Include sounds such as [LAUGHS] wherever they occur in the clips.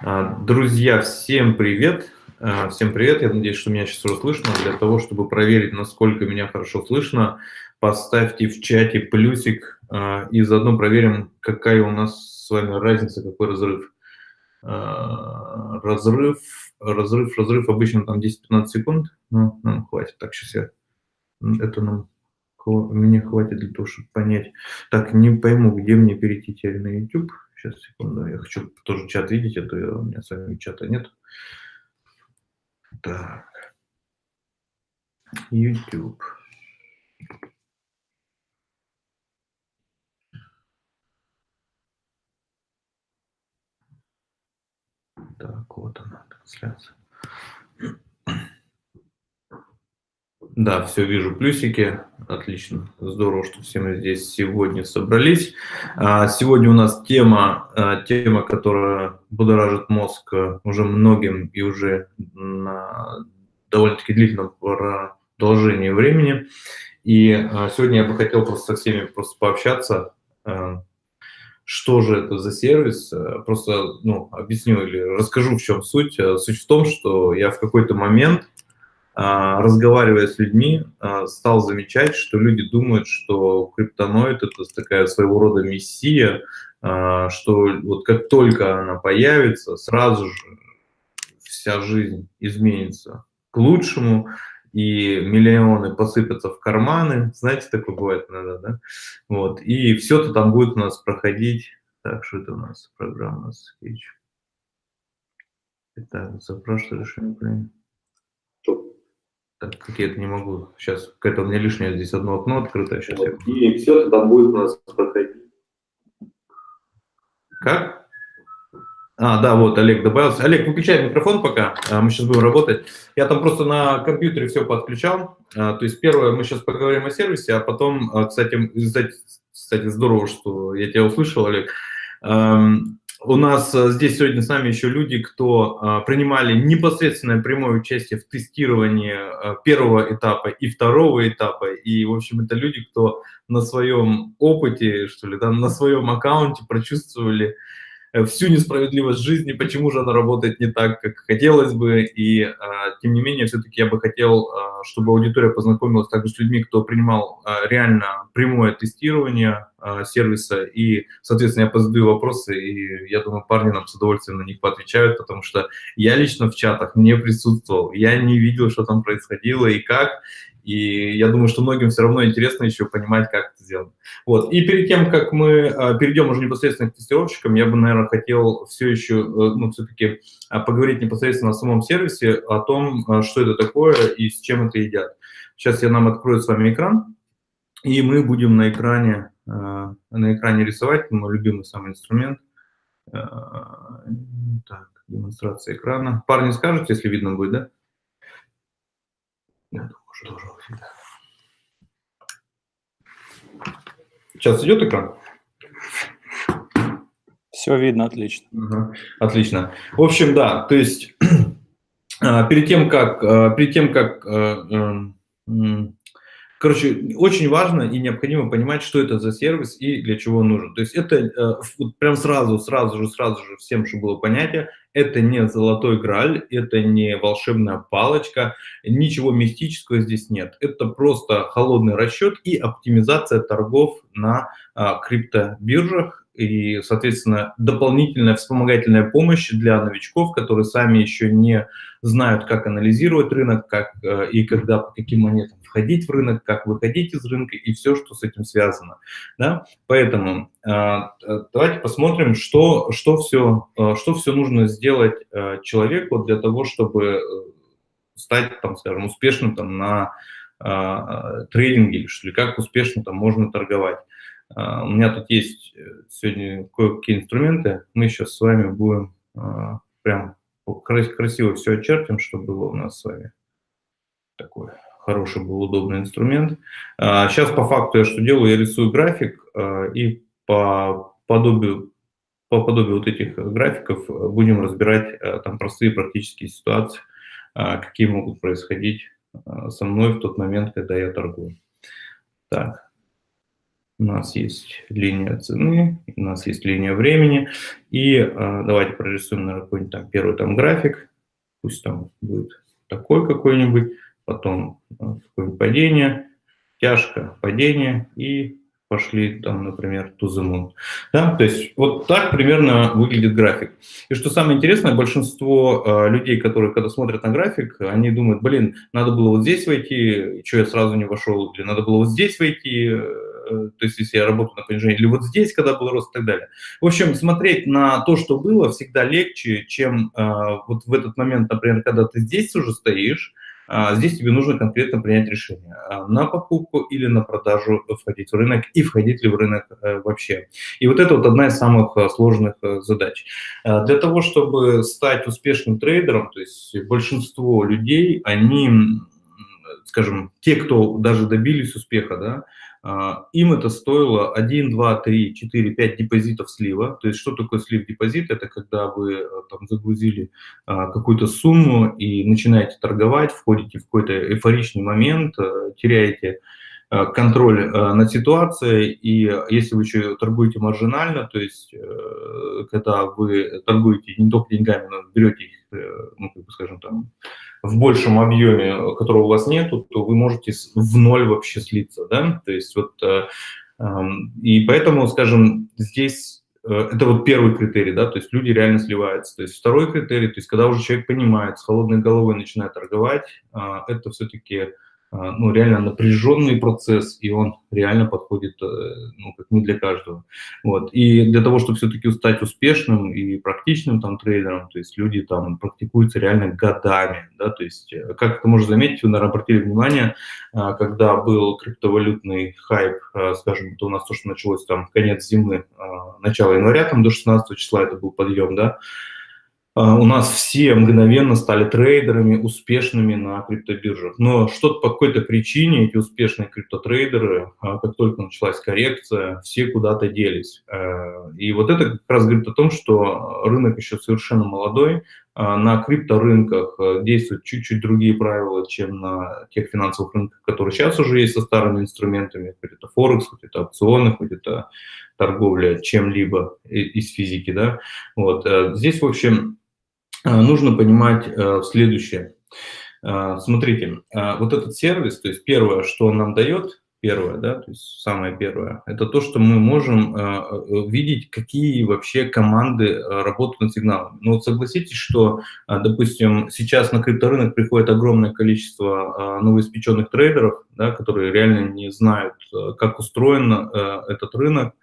А, друзья, всем привет! А, всем привет! Я надеюсь, что меня сейчас уже слышно. Для того, чтобы проверить, насколько меня хорошо слышно, поставьте в чате плюсик а, и заодно проверим, какая у нас с вами разница, какой разрыв. Разрыв, разрыв, разрыв обычно там 10-15 секунд. Ну, нам хватит. Так, сейчас я... Это нам мне хватит для того, чтобы понять. Так, не пойму, где мне перейти теперь на YouTube. Сейчас, секунду, я хочу тоже чат видеть, а то у меня с вами чата нет. Так. YouTube. Так, вот она, трансляция. Да, все, вижу плюсики. Отлично. Здорово, что все мы здесь сегодня собрались. А, сегодня у нас тема, а, тема, которая будоражит мозг а, уже многим и уже на довольно-таки длительном продолжении времени. И сегодня я бы хотел просто со всеми просто пообщаться, что же это за сервис. Просто ну, объясню или расскажу, в чем суть. Суть в том, что я в какой-то момент а, разговаривая с людьми, а, стал замечать, что люди думают, что криптоноид – это такая своего рода мессия, а, что вот как только она появится, сразу же вся жизнь изменится к лучшему, и миллионы посыпятся в карманы, знаете, такое бывает иногда, да? Вот, и все это там будет у нас проходить. Так, что это у нас? Программа speech. Итак, запрашиваю решение так как я это не могу. Сейчас какое-то у меня лишнее здесь одно окно открыто. Сейчас вот, я... И все там будет у нас проходить. Как? А, да, вот Олег добавился. Олег, выключай микрофон пока, а, мы сейчас будем работать. Я там просто на компьютере все подключал. А, то есть первое, мы сейчас поговорим о сервисе, а потом, а, кстати, кстати, здорово, что я тебя услышал, Олег. У нас э, здесь сегодня с нами еще люди, кто а, принимали непосредственное прямое участие в тестировании а, первого этапа и второго этапа. И, в общем, это люди, кто на своем опыте, что ли, да, на своем аккаунте прочувствовали Э, всю несправедливость жизни, почему же она работает не так, как хотелось бы. И, а, тем не менее, все-таки я бы хотел, а, чтобы аудитория познакомилась также с людьми, кто принимал а, реально прямое тестирование сервиса. И, соответственно, я позадаю вопросы, и я думаю, парни нам с удовольствием на них поотвечают, потому что я лично в чатах не присутствовал, я не видел, что там происходило и как. И я думаю, что многим все равно интересно еще понимать, как это сделано. Вот. И перед тем, как мы а, перейдем уже непосредственно к тестировщикам, я бы, наверное, хотел все еще, э, ну, все-таки а, поговорить непосредственно о самом сервисе, о том, а, что это такое и с чем это едят. Сейчас я нам открою с вами экран, и мы будем на экране, на экране рисовать мой любимый самый инструмент. Так, демонстрация экрана. Парни, скажете, если видно будет, да? Должно быть Сейчас идет экран? Все видно, отлично. Угу, отлично. В общем, да, то есть [CLEARS THROAT] а, перед тем, как, а, перед тем, как э, Короче, очень важно и необходимо понимать, что это за сервис и для чего он нужен. То есть это э, вот прям сразу, сразу же, сразу же всем, чтобы было понятие, это не золотой граль, это не волшебная палочка, ничего мистического здесь нет. Это просто холодный расчет и оптимизация торгов на а, криптобиржах и, соответственно, дополнительная вспомогательная помощь для новичков, которые сами еще не знают, как анализировать рынок, как э, и когда, по каким монетам входить в рынок, как выходить из рынка и все, что с этим связано. Да? Поэтому э, давайте посмотрим, что, что, все, э, что все нужно сделать э, человеку для того, чтобы стать, там, скажем, успешным там, на э, трейдинге, или как успешно там можно торговать. Uh, у меня тут есть сегодня кое-какие инструменты. Мы сейчас с вами будем uh, прям красиво все очертим, чтобы было у нас с вами такое хороший был удобный инструмент. Сейчас а, по факту я что делаю, я рисую график а, и по подобию, по подобию вот этих графиков будем разбирать а, там простые практические ситуации, какие могут происходить со мной в тот момент, когда я торгую. Так, у нас есть линия цены, у нас есть линия времени. И э, давайте прорисуем, наверное, какой-нибудь там первый там график, пусть там будет такой какой-нибудь, потом э, какое-нибудь падение, тяжко падение и пошли там, например, to the moon. Да? То есть вот так примерно выглядит график. И что самое интересное, большинство э, людей, которые когда смотрят на график, они думают, блин, надо было вот здесь войти, что я сразу не вошел, или надо было вот здесь войти, э, то есть если я работаю на понижении, или вот здесь, когда был рост и так далее. В общем, смотреть на то, что было, всегда легче, чем э, вот в этот момент, например, когда ты здесь уже стоишь, здесь тебе нужно конкретно принять решение, а, на покупку или на продажу входить в рынок и входить ли в рынок э, вообще. И вот это вот одна из самых э, сложных э, задач. А, для того, чтобы стать успешным трейдером, то есть большинство людей, они, скажем, те, кто даже добились успеха, да, а, им это стоило 1, 2, 3, 4, 5 депозитов слива. То есть что такое слив депозит? Это когда вы э, там загрузили а, какую-то сумму и начинаете торговать, входите в какой-то эйфоричный момент, э, теряете э, контроль над ситуацией, и если вы еще торгуете маржинально, то есть когда вы торгуете не только деньгами, но берете их, ну, как бы скажем, там, в большем объеме, которого у вас нету, то вы можете в ноль вообще слиться, да, то есть вот, э, эм, и поэтому, скажем, здесь э, это вот первый критерий, да, то есть люди реально сливаются. То есть второй критерий, то есть когда уже человек понимает, с холодной головой начинает торговать, э, это все-таки ну, реально напряженный процесс, и он реально подходит, э, ну, как не для каждого. Вот. И для того, чтобы все-таки стать успешным и практичным там трейдером, то есть люди там практикуются реально годами, да, то есть, э, как это можно заметить, вы, наверное, обратили внимание, а, когда был криптовалютный хайп, а, скажем, это у нас то, что началось там конец зимы, начало января, там до 16 числа это был подъем, да, а, у нас все мгновенно стали трейдерами успешными на криптобиржах. Но что-то по какой-то причине эти успешные криптотрейдеры, а, как только началась коррекция, все куда-то делись. Э, и вот это как раз говорит о том, что рынок еще совершенно молодой. А, на крипторынках э, действуют чуть-чуть другие правила, чем на тех финансовых рынках, которые сейчас уже есть со старыми инструментами, хоть это Форекс, хоть это опционы, хоть это торговля чем-либо из физики. Да? Вот. Э, здесь, в общем, а, нужно понимать э, следующее. А, смотрите, а, вот этот сервис, то есть первое, что он нам дает, первое, да, то есть самое первое, это то, что мы можем видеть, какие вообще команды работают над сигналами. Ну вот согласитесь, что, допустим, сейчас на крипторынок приходит огромное количество новоиспеченных трейдеров, да, которые реально не знают, как устроен этот рынок,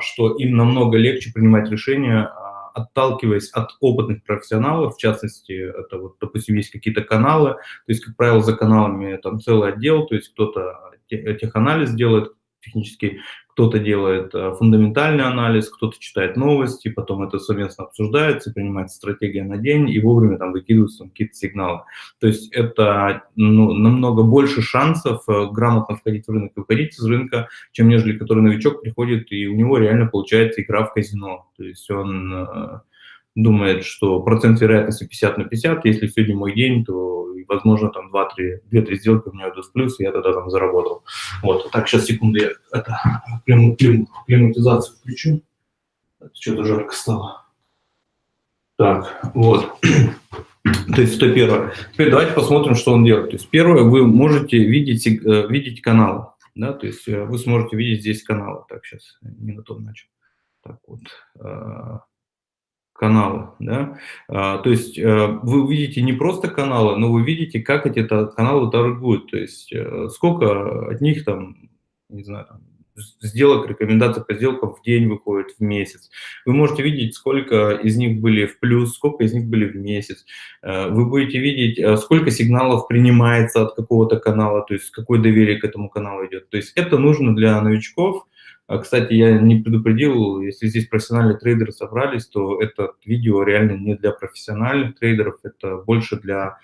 что им намного легче принимать решения отталкиваясь от опытных профессионалов, в частности, это вот, допустим, есть какие-то каналы, то есть, как правило, за каналами там целый отдел, то есть кто-то теханализ делает, технический, кто-то делает э, фундаментальный анализ, кто-то читает новости, потом это совместно обсуждается, принимается стратегия на день, и вовремя там выкидываются какие-то сигналы. То есть это ну, намного больше шансов э, грамотно входить в рынок и выходить из рынка, чем нежели который новичок приходит, и у него реально получается игра в казино. То есть он э, думает, что процент вероятности 50 на 50, если сегодня мой день, то, возможно, там 2-3 сделки у меня идут в плюс, и я тогда там заработал. Вот, так, сейчас, секунду, я это, клим, клим, климатизацию включу. Что-то жарко стало. Так, вот. [CLEARS THROAT] То есть это первое. Теперь давайте посмотрим, что он делает. То есть первое, вы можете видеть, э, видеть каналы. Да, то есть э, вы сможете видеть здесь каналы. Так, сейчас не на том начал. Так вот. Каналы. Да? А, то есть э, вы увидите не просто каналы, но вы видите, как эти каналы торгуют. То есть э, сколько от них там, не знаю, там, сделок, рекомендаций по сделкам в день выходит в месяц. Вы можете видеть, сколько из них были в плюс, сколько из них были в месяц. Э, вы будете видеть, сколько сигналов принимается от какого-то канала, то есть какое доверие к этому каналу идет. То есть это нужно для новичков, кстати, я не предупредил, если здесь профессиональные трейдеры собрались, то это видео реально не для профессиональных трейдеров, это больше для а,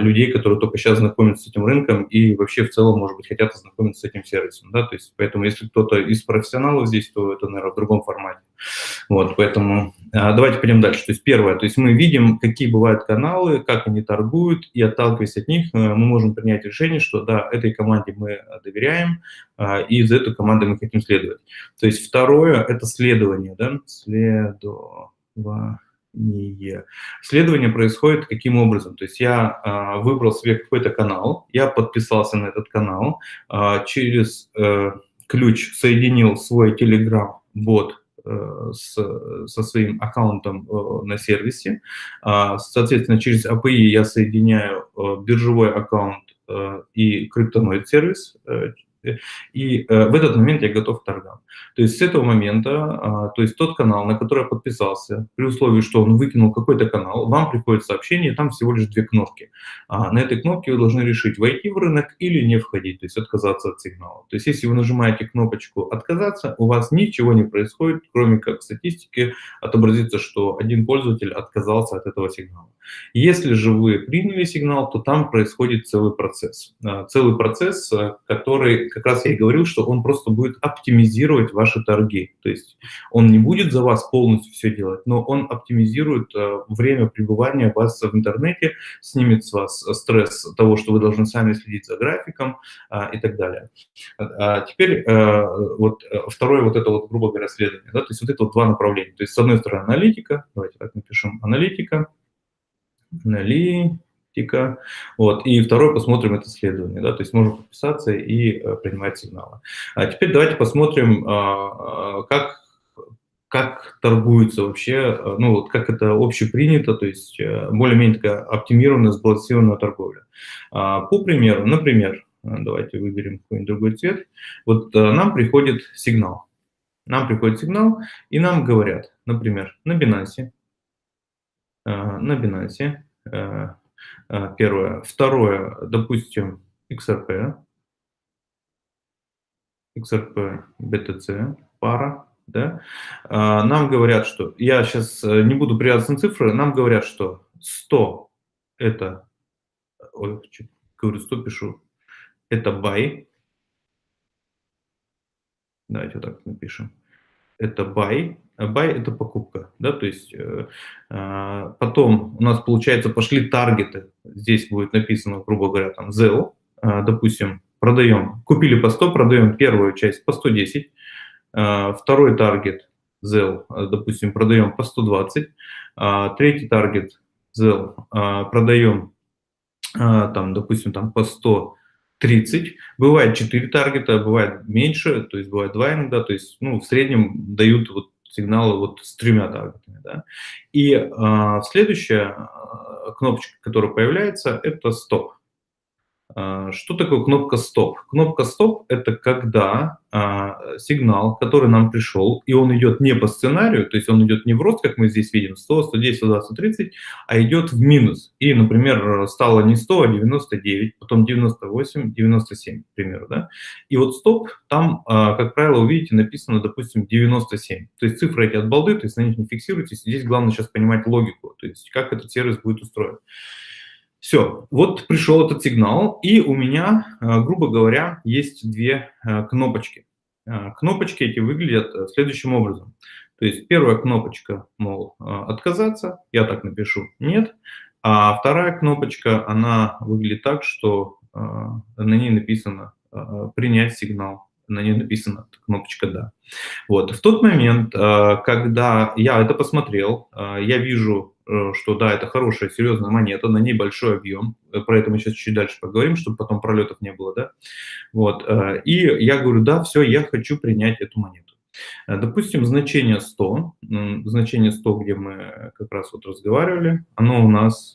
людей, которые только сейчас знакомятся с этим рынком и вообще в целом, может быть, хотят ознакомиться с этим сервисом, да, то есть поэтому если кто-то из профессионалов здесь, то это, наверное, в другом формате. Вот, поэтому а, давайте пойдем дальше. То есть первое, то есть мы видим, какие бывают каналы, как они торгуют, и отталкиваясь от них, э, мы можем принять решение, что да, этой команде мы доверяем, а, и за эту команду мы хотим следовать. То есть второе – это следование, да, следование исследование. Исследование происходит каким образом? То есть я а, выбрал себе какой-то канал, я подписался на этот канал, а, через э, ключ соединил свой Telegram-бот э, с, со своим аккаунтом э, на сервисе. А, соответственно, через API я соединяю биржевой аккаунт и криптоноид сервис и э, в этот момент я готов к торгам. То есть с этого момента, э, то есть тот канал, на который я подписался, при условии, что он выкинул какой-то канал, вам приходит сообщение, там всего лишь две кнопки. А на этой кнопке вы должны решить, войти в рынок или не входить, то есть отказаться от сигнала. То есть если вы нажимаете кнопочку «Отказаться», у вас ничего не происходит, кроме как статистики отобразится, что один пользователь отказался от этого сигнала. Если же вы приняли сигнал, то там происходит целый процесс. Э, целый процесс, который как раз я и говорил, что он просто будет оптимизировать ваши торги. То есть он не будет за вас полностью все делать, но он оптимизирует э, время пребывания вас в интернете, снимет с вас стресс того, что вы должны сами следить за графиком э, и так далее. А теперь э, вот второе вот это вот, грубо говоря, следование. Да? То есть вот это вот два направления. То есть с одной стороны аналитика, давайте так напишем, аналитика, аналитика, тика. Вот. И второй посмотрим это исследование, да, то есть можем подписаться и э, принимать сигналы. А теперь давайте посмотрим, а, а, как как торгуется вообще, э, ну вот как это общепринято, то есть э, более-менее такая оптимированная, сбалансированная торговля. А, по примеру, например, давайте выберем какой-нибудь другой цвет, вот нам приходит сигнал, нам приходит сигнал, и нам говорят, например, на Binance, на Binance первое. Второе, допустим, XRP, XRP, BTC, пара, да, э, нам говорят, что, я сейчас э, не буду привязываться на цифры, нам говорят, что 100 это, ой, говорю 100 пишу, это buy, давайте вот так напишем, это buy, buy – это покупка, да, то есть э, э, потом у нас, получается, пошли таргеты, здесь будет написано, грубо говоря, там, ZEL, э, допустим, продаем, купили по 100, продаем первую часть по 110, э, второй таргет ZEL, э, допустим, продаем по 120, э, третий таргет ZEL э, продаем, э, там, допустим, там по 100, 30. Бывает 4 таргета, бывает меньше, то есть бывает 2 иногда, то есть ну, в среднем дают вот сигналы вот с тремя таргетами. Да? И э, следующая э, кнопочка, которая появляется, это стоп. А, что такое кнопка «Стоп»? Кнопка «Стоп» — это когда а, сигнал, который нам пришел, и он идет не по сценарию, то есть он идет не в рост, как мы здесь видим, 100, 110, 120, 130, а идет в минус. И, например, стало не 100, а 99, потом 98, 97, к примеру. Да? И вот «Стоп» там, а, как правило, увидите, написано, допустим, 97. То есть цифры эти от балды, то есть на них не фиксируйтесь. Здесь главное сейчас понимать логику, то есть как этот сервис будет устроен. Все, вот пришел этот сигнал, и у меня, э, грубо говоря, есть две э, кнопочки. Э, кнопочки эти выглядят следующим образом. То есть первая кнопочка, мол, отказаться, я так напишу, нет. А вторая кнопочка, она выглядит так, что на ней написано принять сигнал, на ней написана кнопочка «Да». Вот. В тот момент, когда я это посмотрел, я вижу Э, что да, это хорошая, серьезная монета, на ней большой объем, э, про это мы сейчас чуть дальше поговорим, чтобы потом пролетов не было, да, вот, э, и я говорю, да, все, я хочу принять эту монету. Допустим, значение 100, значение 100, где мы как раз вот разговаривали, оно у нас,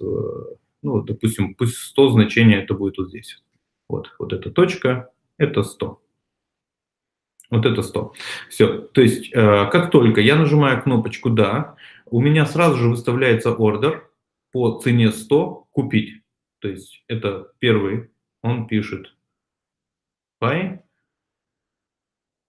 ну, допустим, пусть 100 значение это будет вот здесь. Вот, вот эта точка, это 100. Вот это 100. Все. То есть, как только я нажимаю кнопочку «Да», у меня сразу же выставляется ордер по цене 100 купить. То есть это первый, он пишет buy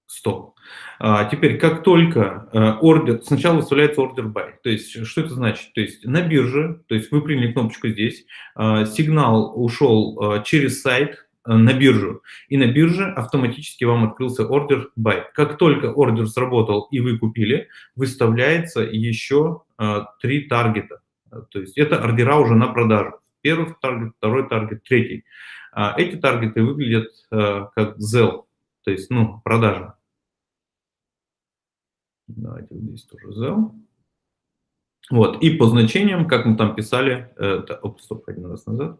стоп. А, теперь, как только э, ордер, сначала выставляется ордер buy, то есть что это значит? То есть на бирже, то есть вы приняли кнопочку здесь, а, сигнал ушел а, через сайт на биржу, и на бирже автоматически вам открылся ордер buy. Как только ордер сработал и вы купили, выставляется еще три таргета. То есть это ордера уже на продажу. Первый таргет, второй таргет, третий. Эти таргеты выглядят как ZEL, то есть ну, продажа. Давайте здесь тоже zell. Вот, и по значениям, как мы там писали, это, оп, стоп, один раз назад,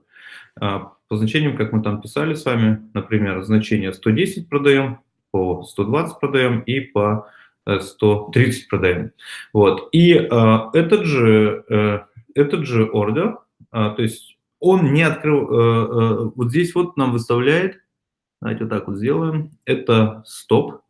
а, по значениям, как мы там писали с вами, например, значение 110 продаем, по 120 продаем и по 130 э, продаем. Вот, и а, этот же, а, этот же ордер, а, то есть он не открыл, а, а, вот здесь вот нам выставляет, давайте вот так вот сделаем, это стоп,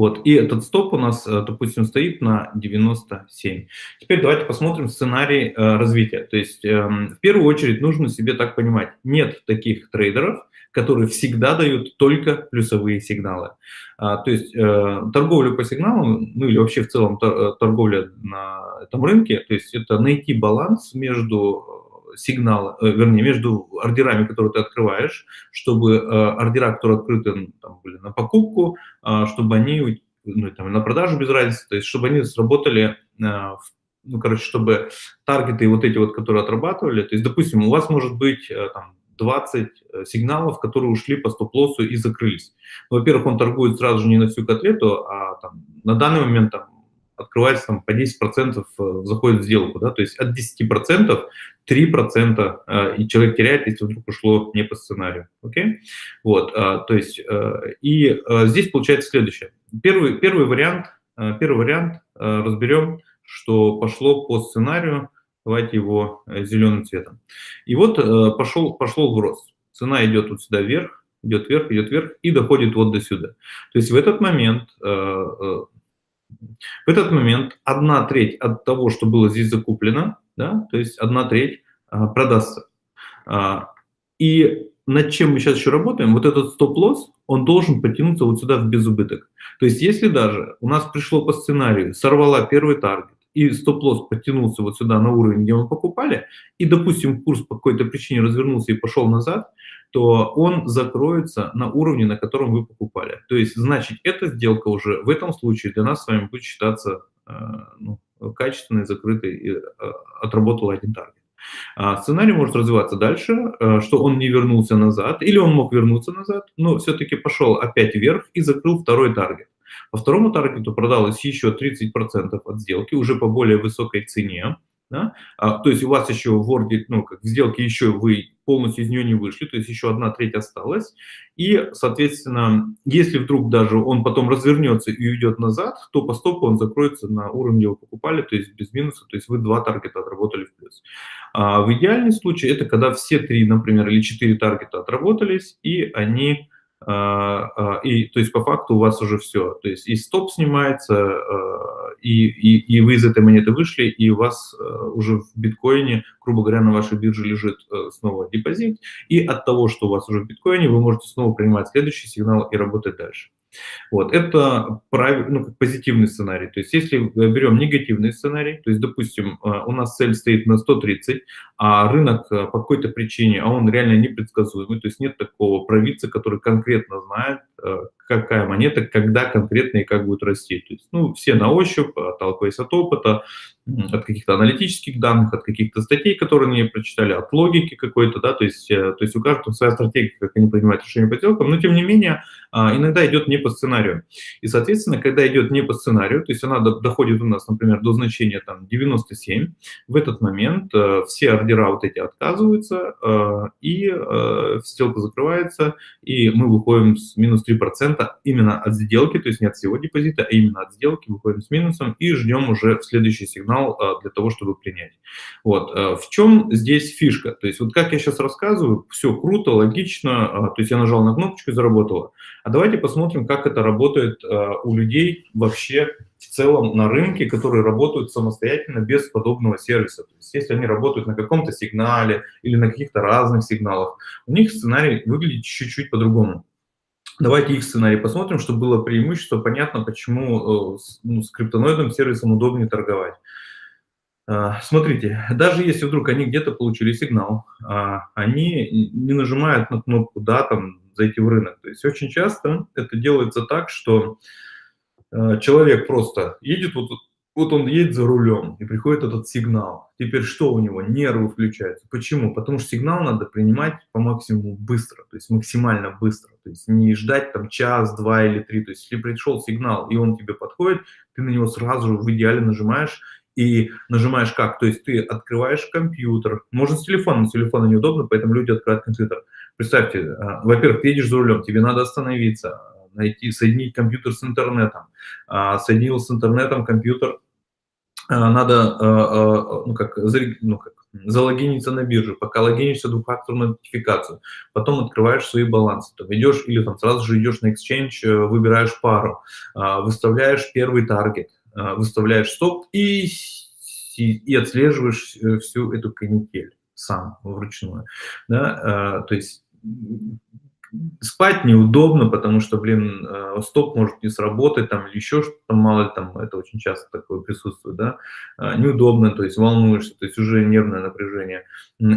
вот, и этот стоп у нас, э, допустим, стоит на 97. Теперь давайте посмотрим сценарий э, развития. То есть, э, в первую очередь, нужно себе так понимать, нет таких трейдеров, которые всегда дают только плюсовые сигналы. А, то есть, э, торговля по сигналам, ну или вообще в целом э, торговля на этом рынке, то есть это найти баланс между сигнала, э, вернее, между ордерами, которые ты открываешь, чтобы э, ордера, которые открыты там, были на покупку, э, чтобы они, ну, там, на продажу без разницы, то есть чтобы они сработали, ну, короче, чтобы таргеты вот эти вот, которые отрабатывали, то есть, допустим, у вас может быть там, 20 сигналов, которые ушли по стоп-лоссу и закрылись. Во-первых, он торгует сразу же не на всю котлету, а там, на данный момент там, открывается там, по 10% э, заходит в сделку, да, то есть от 10% 3% э, и человек теряет, если вдруг ушло не по сценарию, окей? Вот, э, то есть, и здесь получается следующее. Первый, первый вариант, первый вариант разберем, что пошло по сценарию, давайте его зеленым цветом. И вот пошел, пошел в рост. Цена идет вот сюда вверх, идет вверх, идет вверх и доходит вот до сюда. То есть в этот момент в этот момент одна треть от того, что было здесь закуплено, да, то есть одна треть а, продастся. А, и над чем мы сейчас еще работаем, вот этот стоп-лосс, он должен потянуться вот сюда в безубыток. То есть если даже у нас пришло по сценарию, сорвала первый таргет, и стоп-лосс подтянулся вот сюда на уровень, где мы покупали, и, допустим, курс по какой-то причине развернулся и пошел назад, то он закроется на уровне, на котором вы покупали. То есть, значит, эта сделка уже в этом случае для нас с вами будет считаться э, ну, качественной, закрытой, и э, отработала один таргет. А сценарий может развиваться дальше, э, что он не вернулся назад, или он мог вернуться назад, но все-таки пошел опять вверх и закрыл второй таргет. По второму таргету продалось еще 30% от сделки, уже по более высокой цене. Да? А, то есть у вас еще в орде, ну, как в сделке еще вы полностью из нее не вышли, то есть еще одна треть осталась. И, соответственно, если вдруг даже он потом развернется и уйдет назад, то по стопу он закроется на уровне, где вы покупали, то есть без минуса, то есть вы два таргета отработали в плюс. А в идеальном случае это когда все три, например, или четыре таргета отработались, и они а, а, и, то есть, по факту у вас уже все. То есть, и стоп снимается, а, и, и, и вы из этой монеты вышли, и у вас уже в биткоине, грубо говоря, на вашей бирже лежит снова депозит, и от того, что у вас уже в биткоине, вы можете снова принимать следующий сигнал и работать дальше. Вот, это прав... ну, позитивный сценарий. То есть если берем негативный сценарий, то есть, допустим, э, у нас цель стоит на 130, а рынок э, по какой-то причине, а он реально непредсказуемый, то есть нет такого провидца, который конкретно знает, э, какая монета, когда конкретно и как будет расти. То есть, ну, все на ощупь, отталкиваясь от опыта, от каких-то аналитических данных, от каких-то статей, которые они прочитали, от логики какой-то, да, то есть, то есть у каждого своя стратегия, как они принимают решения по сделкам, но тем не менее иногда идет не по сценарию. И, соответственно, когда идет не по сценарию, то есть она доходит у нас, например, до значения там 97, в этот момент э, все ордера вот эти отказываются, э, и э, сделка закрывается, и мы выходим с минус 3% именно от сделки, то есть не от всего депозита, а именно от сделки выходим с минусом и ждем уже следующий сигнал э, для того, чтобы принять. Вот. Э, в чем здесь фишка? То есть вот как я сейчас рассказываю, все круто, логично, э, то есть я нажал на кнопочку и заработало. А давайте посмотрим, как это работает у людей вообще в целом на рынке, которые работают самостоятельно без подобного сервиса. То есть если они работают на каком-то сигнале или на каких-то разных сигналах, у них сценарий выглядит чуть-чуть по-другому. Давайте их сценарий посмотрим, чтобы было преимущество, понятно, почему ну, с криптоноидным сервисом удобнее торговать. А, смотрите, даже если вдруг они где-то получили сигнал, а, они не нажимают на кнопку «да», там, зайти в рынок. То есть очень часто это делается так, что а, человек просто едет, вот, вот он едет за рулем, и приходит этот сигнал. Теперь что у него? Нервы включаются. Почему? Потому что сигнал надо принимать по максимуму быстро, то есть максимально быстро. То есть не ждать там час, два или три. То есть если пришел сигнал, и он тебе подходит, ты на него сразу же в идеале нажимаешь, и нажимаешь как? То есть ты открываешь компьютер, можно с телефона, с телефона неудобно, поэтому люди открывают компьютер. Представьте, а, во-первых, ты едешь за рулем, тебе надо остановиться, найти, соединить компьютер с интернетом. А, соединил с интернетом компьютер, а, надо ну, как, ну, как, залогиниться на биржу, пока логинишься двухфакторную нотификацию, потом открываешь свои балансы, то идешь или там сразу же идешь на exchange, э, выбираешь пару, выставляешь первый таргет, а, выставляешь стоп и, и отслеживаешь э, всю эту канитель сам вручную. Да? А, то есть спать неудобно, потому что, блин, э, стоп может не сработать, там, или еще что-то, мало ли, там, это очень часто такое присутствует, да, а, неудобно, то есть волнуешься, то есть уже нервное напряжение.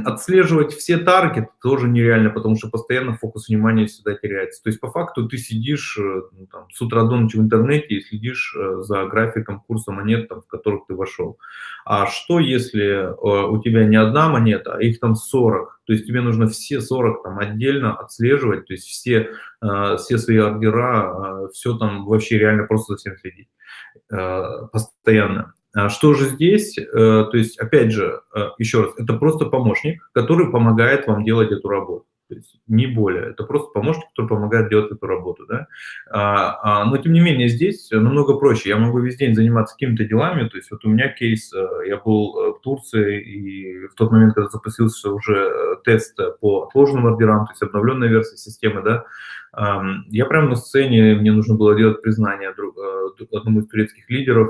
Отслеживать все таргеты тоже нереально, потому что постоянно фокус внимания всегда теряется. То есть по факту ты сидишь э, ну, там, с утра до ночи в интернете и следишь э, за графиком курса монет, там, в которых ты вошел. А что, если у тебя не одна монета, а их там 40, то есть тебе нужно все 40 там отдельно отслеживать, то есть все, э, все свои ордера, э, все там вообще реально просто за всем следить э, постоянно. А что же здесь? То есть, опять же, еще раз, это просто помощник, который помогает вам делать эту работу то есть не более. Это просто помощник, который помогает делать эту работу. Да? А, а, но тем не менее здесь намного проще. Я могу весь день заниматься какими-то делами. То есть вот у меня кейс, э, я был э, в Турции, и в тот момент, когда запустился уже э, тест по отложенным ордерам, то есть обновленная версия системы, да, я прямо на сцене, мне нужно было делать признание одному из турецких лидеров.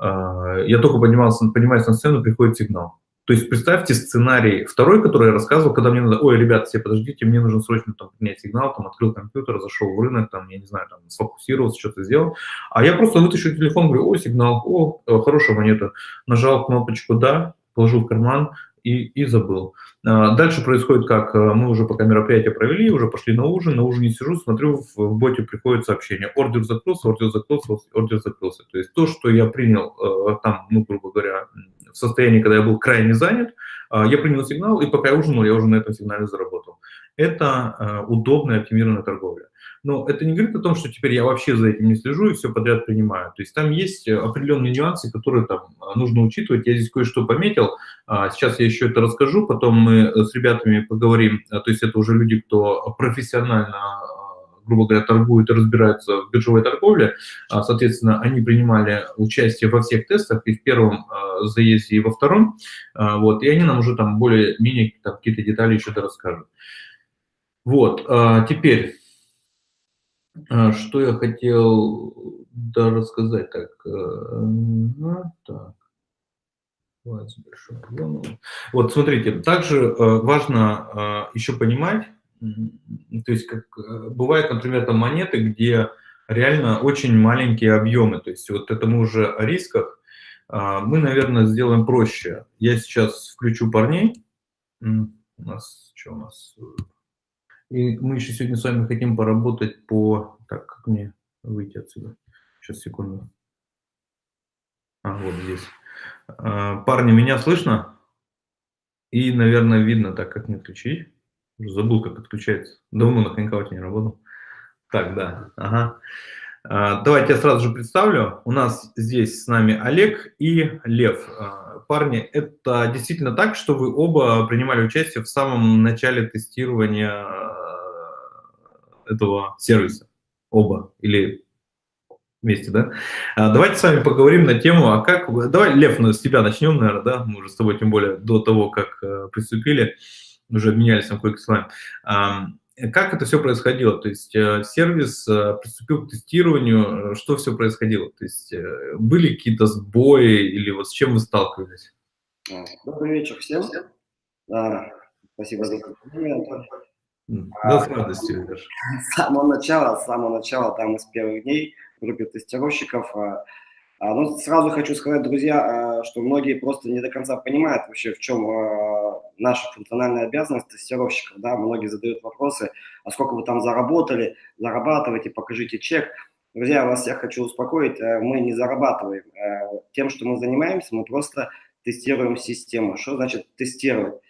Я только поднимался, поднимаюсь на сцену, приходит сигнал то есть представьте сценарий второй, который я рассказывал, когда мне надо, ой, ребята, все подождите, мне нужно срочно там принять сигнал, там открыл компьютер, зашел в рынок, там, я не знаю, там сфокусировался, что-то сделал. А я просто вытащу телефон, говорю, ой, сигнал, о, э, хорошая монета. Нажал кнопочку «да», положил в карман, и, и забыл. А, дальше происходит как, э, мы уже пока мероприятие провели, уже пошли на ужин, на ужине сижу, смотрю, в, в боте приходит сообщение, ордер закрылся, ордер закрылся, ордер закрылся. То есть то, что я принял э, там, ну, грубо говоря, в состоянии, когда я был крайне занят, а, я принял сигнал, и пока я ужинал, я уже на этом сигнале заработал. Это а, удобная оптимированная торговля. Но это не говорит о том, что теперь я вообще за этим не слежу и все подряд принимаю. То есть там есть определенные нюансы, которые там а, нужно учитывать. Я здесь кое-что пометил. Сейчас я еще это расскажу, потом мы с ребятами поговорим. То есть это уже люди, кто профессионально грубо говоря, торгуют и разбираются в биржевой торговле. А, соответственно, они принимали участие во всех тестах, и в первом а, заезде, и во втором. А, вот, и они нам уже там более-менее какие-то детали еще расскажут. Вот, теперь, что я хотел да, рассказать. Так, так. Вот, смотрите, также важно еще понимать, то есть как, э, бывают, например, там монеты, где реально очень маленькие объемы. То есть вот это мы уже о рисках. А, мы, наверное, сделаем проще. Я сейчас включу парней. У нас что у нас? И мы еще сегодня с вами хотим поработать по... Так, как мне выйти отсюда? Сейчас, секунду. А, вот здесь. А, парни, меня слышно? И, наверное, видно так, как мне включить. Забыл, как отключается. Давно на хэнкауте не работал. Так, да. Ага. А, давайте я сразу же представлю. У нас здесь с нами Олег и Лев. А, парни, это действительно так, что вы оба принимали участие в самом начале тестирования а, этого сервиса? Оба? Или вместе, да? Давайте с вами поговорим на тему, а как... Давай, Лев, ну, с тебя начнем, наверное, да? Мы уже с тобой, тем более, до того, как э, приступили уже обменялись там кое-какими словами. Как это все происходило? То есть э, сервис э, приступил к тестированию, э, что все происходило? То есть были какие-то сбои или вот с чем вы сталкивались? А, добрый вечер всем. А, спасибо за комплимент. Да, с радостью, Леш. С самого начала, с самого начала, там, из первых дней в группе тестировщиков. А, а, ну, сразу хочу сказать, друзья, а, что многие просто не до конца понимают вообще, в чем наша функциональная обязанность тестировщиков. Да? Многие задают вопросы, а сколько вы там заработали, зарабатываете, покажите чек. Друзья, вас я хочу успокоить, э, мы не зарабатываем. Э, тем, что мы занимаемся, мы просто тестируем систему. Что значит тестировать?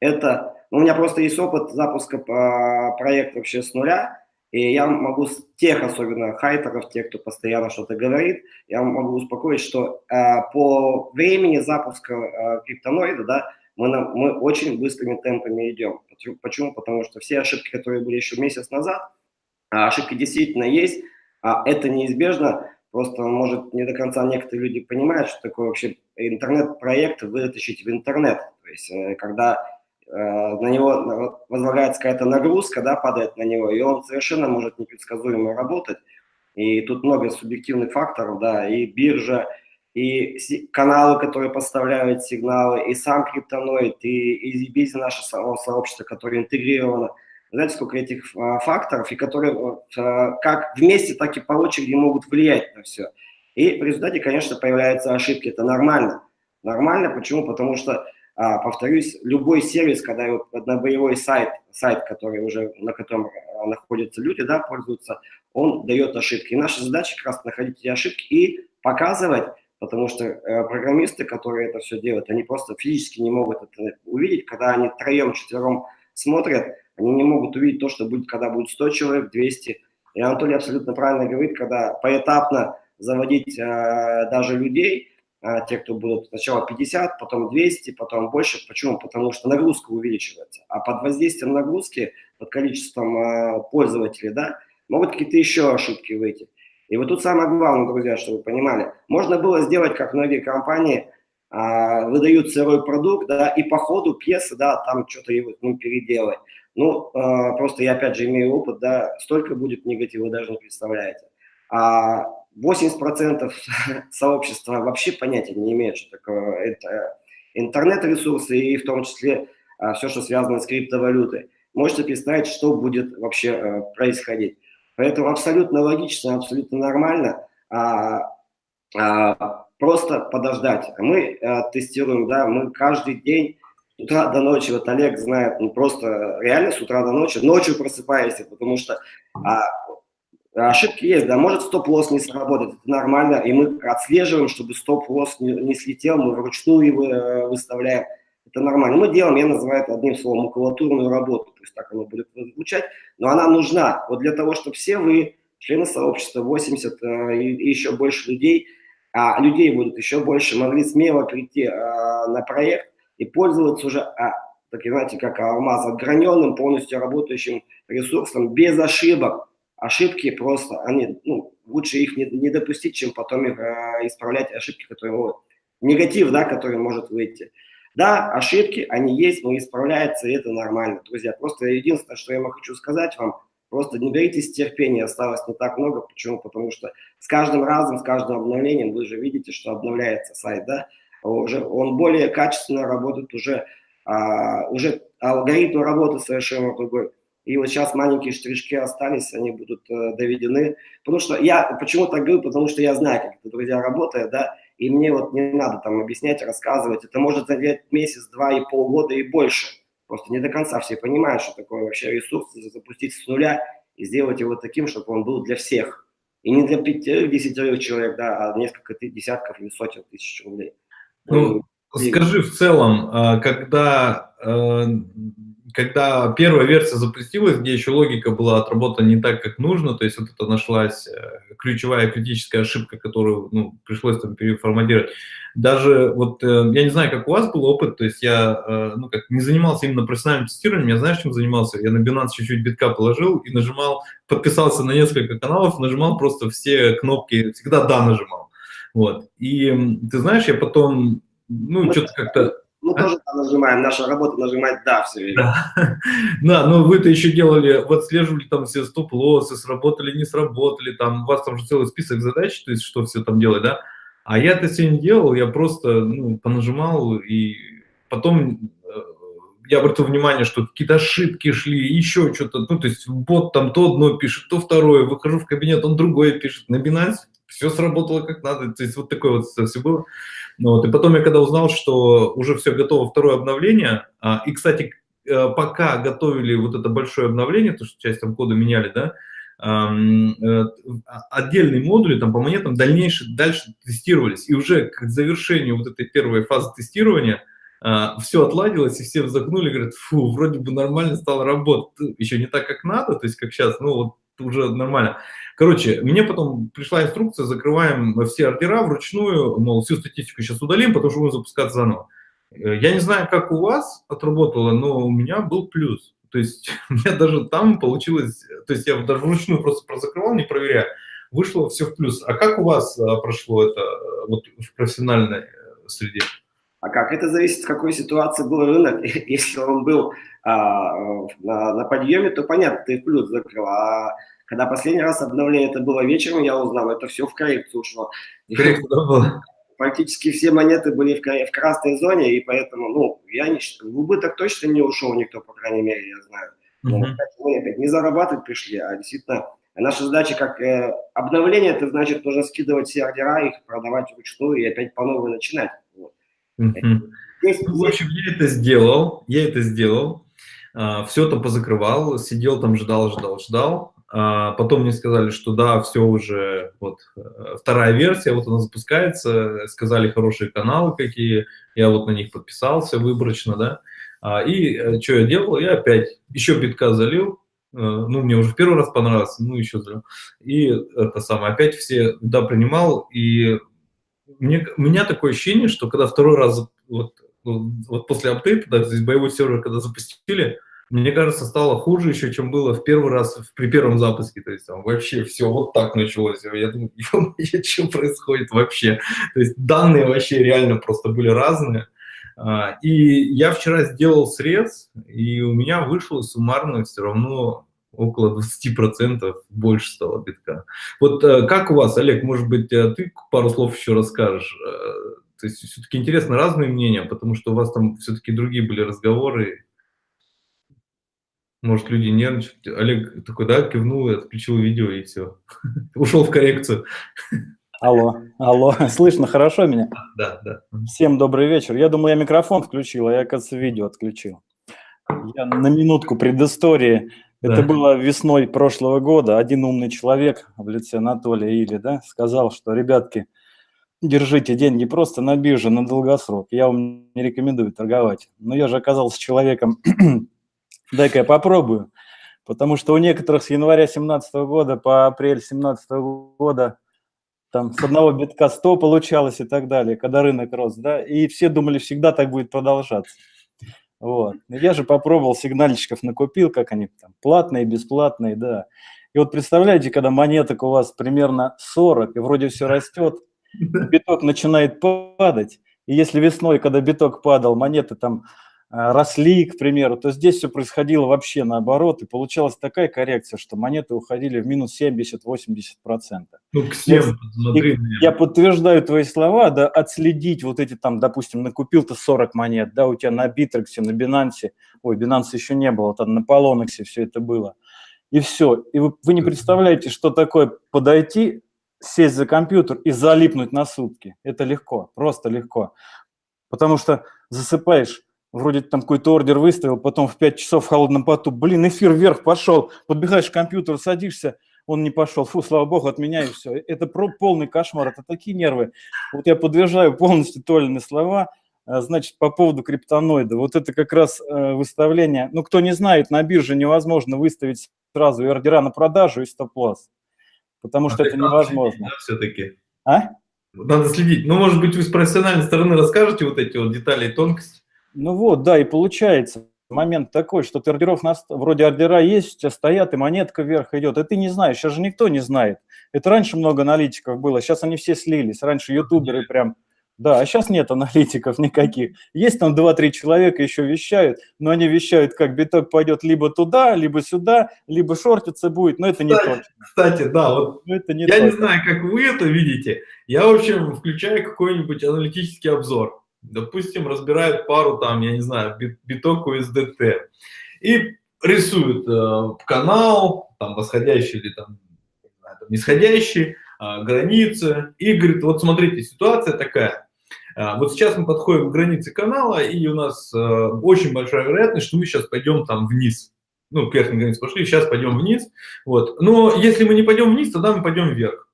Это, ну, у меня просто есть опыт запуска проекта вообще с нуля, и я могу с тех, особенно хайтеров, тех, кто постоянно что-то говорит, я могу успокоить, что э, по времени запуска э, криптоноида, да, мы, на, мы очень быстрыми темпами идем. Почему? Потому что все ошибки, которые были еще месяц назад, а ошибки действительно есть, а это неизбежно, просто, может, не до конца некоторые люди понимают, что такое вообще интернет-проект вытащить в интернет. То есть, э, когда э, на него возлагается какая-то нагрузка, да, падает на него, и он совершенно может непредсказуемо работать. И тут много субъективных факторов, да, и биржа, и каналы, которые поставляют сигналы, и сам криптоноид, и, бизнес наше сообщество, которое интегрировано – знаете, сколько этих а, факторов, и которые а, как вместе, так и по очереди могут влиять на все. И в результате, конечно, появляются ошибки. Это нормально. Нормально, почему? Потому что, а, повторюсь, любой сервис, когда на боевой сайт, сайт, который уже, на котором находятся люди, да, пользуются, он дает ошибки. И наша задача как раз находить эти ошибки и показывать, потому что э, программисты, которые это все делают, они просто физически не могут это увидеть, когда они троем, четвером смотрят, они не могут увидеть то, что будет, когда будет 100 человек, 200. И Анатолий абсолютно правильно говорит, когда поэтапно заводить э, даже людей, э, те, кто будут сначала 50, потом 200, потом больше. Почему? Потому что нагрузка увеличивается. А под воздействием нагрузки, под количеством э, пользователей, да, могут какие-то еще ошибки выйти. И вот тут самое главное, друзья, чтобы вы понимали, можно было сделать, как многие компании э, выдают сырой продукт, да, и по ходу пьесы, да, там что-то ну, переделать. Ну, э, просто я опять же имею опыт, да, столько будет негатива, вы даже не представляете. А 80% [LAUGHS] сообщества вообще понятия не имеют, что такое это интернет-ресурсы и в том числе а, все, что связано с криптовалютой. Можете представить, что будет вообще а, происходить. Поэтому абсолютно логично, абсолютно нормально а, а, просто подождать. Мы а, тестируем, да, мы каждый день с утра до ночи, вот Олег знает, ну просто реально с утра до ночи, ночью просыпаешься, потому что а, ошибки есть, да, может стоп-лосс не сработать, это нормально, и мы отслеживаем, чтобы стоп-лосс не, не слетел, мы вручную его э, выставляем, это нормально. Мы делаем, я называю это одним словом, макулатурную работу, то есть так оно будет звучать, но она нужна, вот для того, чтобы все вы, члены сообщества, 80 э, и, и еще больше людей, а людей будет еще больше, могли смело прийти э, на проект, и пользоваться уже, а, так знаете, как алмаз, отграненным, полностью работающим ресурсом, без ошибок. Ошибки просто, они, ну, лучше их не, не допустить, чем потом их, э, исправлять ошибки, которые, вот, негатив, да, который может выйти. Да, ошибки, они есть, но исправляются, и это нормально, друзья. Просто единственное, что я вам хочу сказать вам, просто не беритесь терпения, осталось не так много. Почему? Потому что с каждым разом, с каждым обновлением, вы же видите, что обновляется сайт, да, уже, он более качественно работает, уже, а, уже алгоритм работы совершенно другой. И вот сейчас маленькие штришки остались, они будут э, доведены. Потому что я, почему так говорю, потому что я знаю, как это, друзья, работает, да, и мне вот не надо там объяснять, рассказывать. Это может занять месяц, два и полгода и больше. Просто не до конца все понимают, что такое вообще ресурс, запустить с нуля и сделать его таким, чтобы он был для всех. И не для пяти-десятерых человек, да, а несколько десятков или сотен тысяч рублей. Ну, скажи в целом, а, когда, а, когда первая версия запустилась, где еще логика была отработана не так, как нужно, то есть вот это нашлась э, ключевая критическая ошибка, которую ну, пришлось там переформатировать. Даже вот, э, я не знаю, как у вас был опыт, то есть я э, ну, как, не занимался именно профессиональным тестированием, я знаешь, чем занимался? Я на Binance чуть-чуть битка положил и нажимал, подписался на несколько каналов, нажимал просто все кнопки, всегда «да» нажимал. Вот. И ты знаешь, я потом, ну, что-то как-то... Мы а? тоже нажимаем, наша работа нажимать «да» все время. Да, [LAUGHS] да но вы-то еще делали, вот отслеживали там все стоп-лоссы, сработали, не сработали, там у вас там же целый список задач, то есть что все там делать, да? А я это все не делал, я просто ну, понажимал, и потом э, я обратил внимание, что какие-то ошибки шли, еще что-то, ну, то есть бот там то одно пишет, то второе, выхожу в кабинет, он другое пишет, на Binance все сработало как надо, то есть вот такое вот все было. Ну, вот, и потом я когда узнал, что уже все готово, второе обновление, а, и, кстати, э, пока готовили вот это большое обновление, то, что часть там кода меняли, да, э, отдельные модули там по монетам дальнейше, дальше тестировались, и уже к завершению вот этой первой фазы тестирования а, все отладилось, и все вздохнули, говорят, фу, вроде бы нормально стало работать, еще не так, как надо, то есть как сейчас, ну вот уже нормально. Короче, мне потом пришла инструкция, закрываем все ордера вручную, мол, всю статистику сейчас удалим, потому что будем запускаться заново. Э, я не знаю, как у вас отработало, но у меня был плюс. То есть [LAUGHS] у меня даже там получилось, то есть я даже вручную просто прозакрывал, не проверяя, вышло все в плюс. А как у вас а, прошло это э, вот в профессиональной э, среде? А как? Это зависит, в какой ситуации был рынок. [LAUGHS] Если он был а, на, на подъеме, то понятно, ты плюс закрыл. А когда последний раз обновление это было вечером, я узнал, это все в коррекцию ушло. Коррекция Практически все монеты были в, в красной зоне, и поэтому, ну, я не, в убыток точно не ушел никто, по крайней мере, я знаю. Мы опять не зарабатывать пришли, а действительно наша задача как э, обновление, это значит нужно скидывать все ордера, их продавать вручную и опять по новой начинать. Вот. Здесь, ну, в общем, я это сделал, я это сделал, а, все там позакрывал, сидел там, ждал, ждал, ждал, а потом мне сказали, что да, все уже, вот, э, вторая версия, вот она запускается, сказали хорошие каналы какие, я вот на них подписался выборочно, да, а, и э, что я делал, я опять еще битка залил, э, ну, мне уже в первый раз понравилось, ну, еще залил, и это самое, опять все, да, принимал, и мне, у меня такое ощущение, что когда второй раз, вот, вот после апдейта, да, здесь боевой сервер, когда запустили, мне кажется, стало хуже еще, чем было в первый раз при первом запуске. То есть там вообще все вот так началось. Я думаю, [LAUGHS] что происходит вообще? То есть данные вообще реально просто были разные. А, и я вчера сделал срез, и у меня вышло суммарно все равно около 20% больше стало битка. Вот э, как у вас, Олег, может быть, э, ты пару слов еще расскажешь? Э, то есть все-таки интересно разные мнения, потому что у вас там все-таки другие были разговоры, может, люди нервничают. Олег такой, да, кивнул и отключил видео, и все. [LAUGHS] Ушел в коррекцию. Алло, алло, слышно хорошо меня? Да, да. Всем добрый вечер. Я думал, я микрофон включил, а я, оказывается, видео отключил. Я на минутку предыстории. Да. Это было весной прошлого года. Один умный человек в лице Анатолия Или, да, сказал, что, ребятки, держите деньги просто на бирже, на долгосрок. Я вам не рекомендую торговать. Но я же оказался человеком [CLEARS THROAT] Дай-ка я попробую. Потому что у некоторых с января 2017 года по апрель 2017 года там с одного битка 100 получалось и так далее, когда рынок рос, да, и все думали, всегда так будет продолжаться. Вот. Я же попробовал, сигнальчиков накупил, как они там, платные, бесплатные, да. И вот представляете, когда монеток у вас примерно 40, и вроде все растет, [LAUGHS] биток начинает падать, и если весной, когда биток падал, монеты там росли, к примеру, то здесь все происходило вообще наоборот, и получалась такая коррекция, что монеты уходили в минус 70-80%. Ну, я, я подтверждаю твои слова, да, отследить вот эти там, допустим, накупил ты 40 монет, да, у тебя на Битрексе, на Binance, ой, Binance еще не было, там на Polonix все это было, и все. И вы, вы не представляете, что такое подойти, сесть за компьютер и залипнуть на сутки. Это легко, просто легко. Потому что засыпаешь вроде там какой-то ордер выставил, потом в 5 часов в холодном поту, блин, эфир вверх пошел, подбегаешь к компьютеру, садишься, он не пошел, фу, слава богу, отменяю все. Это полный кошмар, это такие нервы. Вот я подтверждаю полностью Толины слова, а, значит, по поводу криптоноида. Вот это как раз э, выставление, ну, кто не знает, на бирже невозможно выставить сразу и ордера на продажу, и стоп-лосс, потому а что это невозможно. Да, все-таки. А? Надо следить. Ну, может быть, вы с профессиональной стороны расскажете вот эти вот детали и тонкости? Ну вот, да, и получается момент такой, что ты ордеров, на, вроде ордера есть, у тебя стоят, и монетка вверх идет, и ты не знаешь, сейчас же никто не знает. Это раньше много аналитиков было, сейчас они все слились, раньше ютуберы прям, да, а сейчас нет аналитиков никаких. Есть там 2-3 человека еще вещают, но они вещают, как биток пойдет либо туда, либо сюда, либо шортиться будет, но это кстати, не точно. Кстати, да, вот но это не я точно. не знаю, как вы это видите, я, в общем, включаю какой-нибудь аналитический обзор, допустим, разбирает пару там, я не знаю, биток USDT и рисует э, канал, там, восходящий или там, нисходящий, э, границы, и говорит, вот смотрите, ситуация такая, э, вот сейчас мы подходим к границе канала, и у нас э, очень большая вероятность, что мы сейчас пойдем там вниз, ну, к верхней границе пошли, сейчас пойдем вниз, вот, но если мы не пойдем вниз, тогда мы пойдем вверх.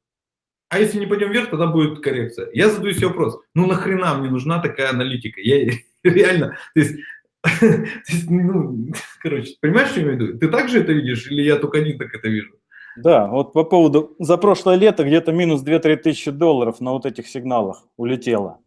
А если не пойдем вверх, тогда будет коррекция. Я задаю себе вопрос, ну нахрена мне нужна такая аналитика? Я [LAUGHS] реально, то есть, [LAUGHS] то есть ну, короче, понимаешь, что я имею в виду? Ты также это видишь или я только один так это вижу? Да, вот по поводу, за прошлое лето где-то минус 2-3 тысячи долларов на вот этих сигналах улетело.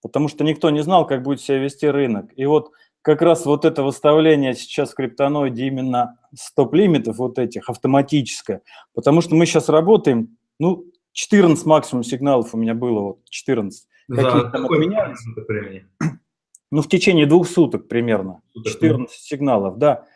Потому что никто не знал, как будет себя вести рынок. И вот как раз вот это выставление сейчас в криптоноиде именно стоп-лимитов вот этих автоматическое. Потому что мы сейчас работаем, ну, 14 максимум сигналов у меня было, вот 14. За там отменялись? времени? Ну, в течение двух суток примерно. 14 сигналов, да.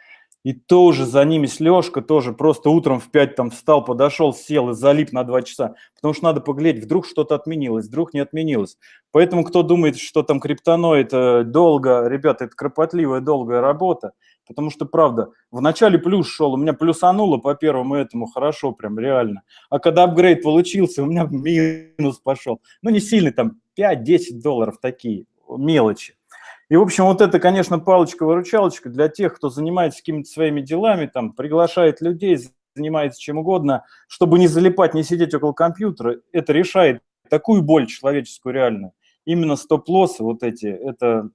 И тоже за ними с Лешка тоже просто утром в 5 там встал, подошел, сел и залип на 2 часа. Потому что надо поглядеть, вдруг что-то отменилось, вдруг не отменилось. Поэтому кто думает, что там криптоноид долго, ребята, это кропотливая, долгая работа. Потому что, правда, в начале плюс шел, у меня плюсануло по первому этому хорошо, прям реально. А когда апгрейд получился, у меня [LAUGHS] минус пошел. Ну, не сильный, там 5-10 долларов такие, мелочи. И, в общем, вот это, конечно, палочка-выручалочка для тех, кто занимается какими-то своими делами, там, приглашает людей, занимается чем угодно, чтобы не залипать, не сидеть около компьютера. Это решает такую боль человеческую реальную. Именно стоп-лоссы вот эти, это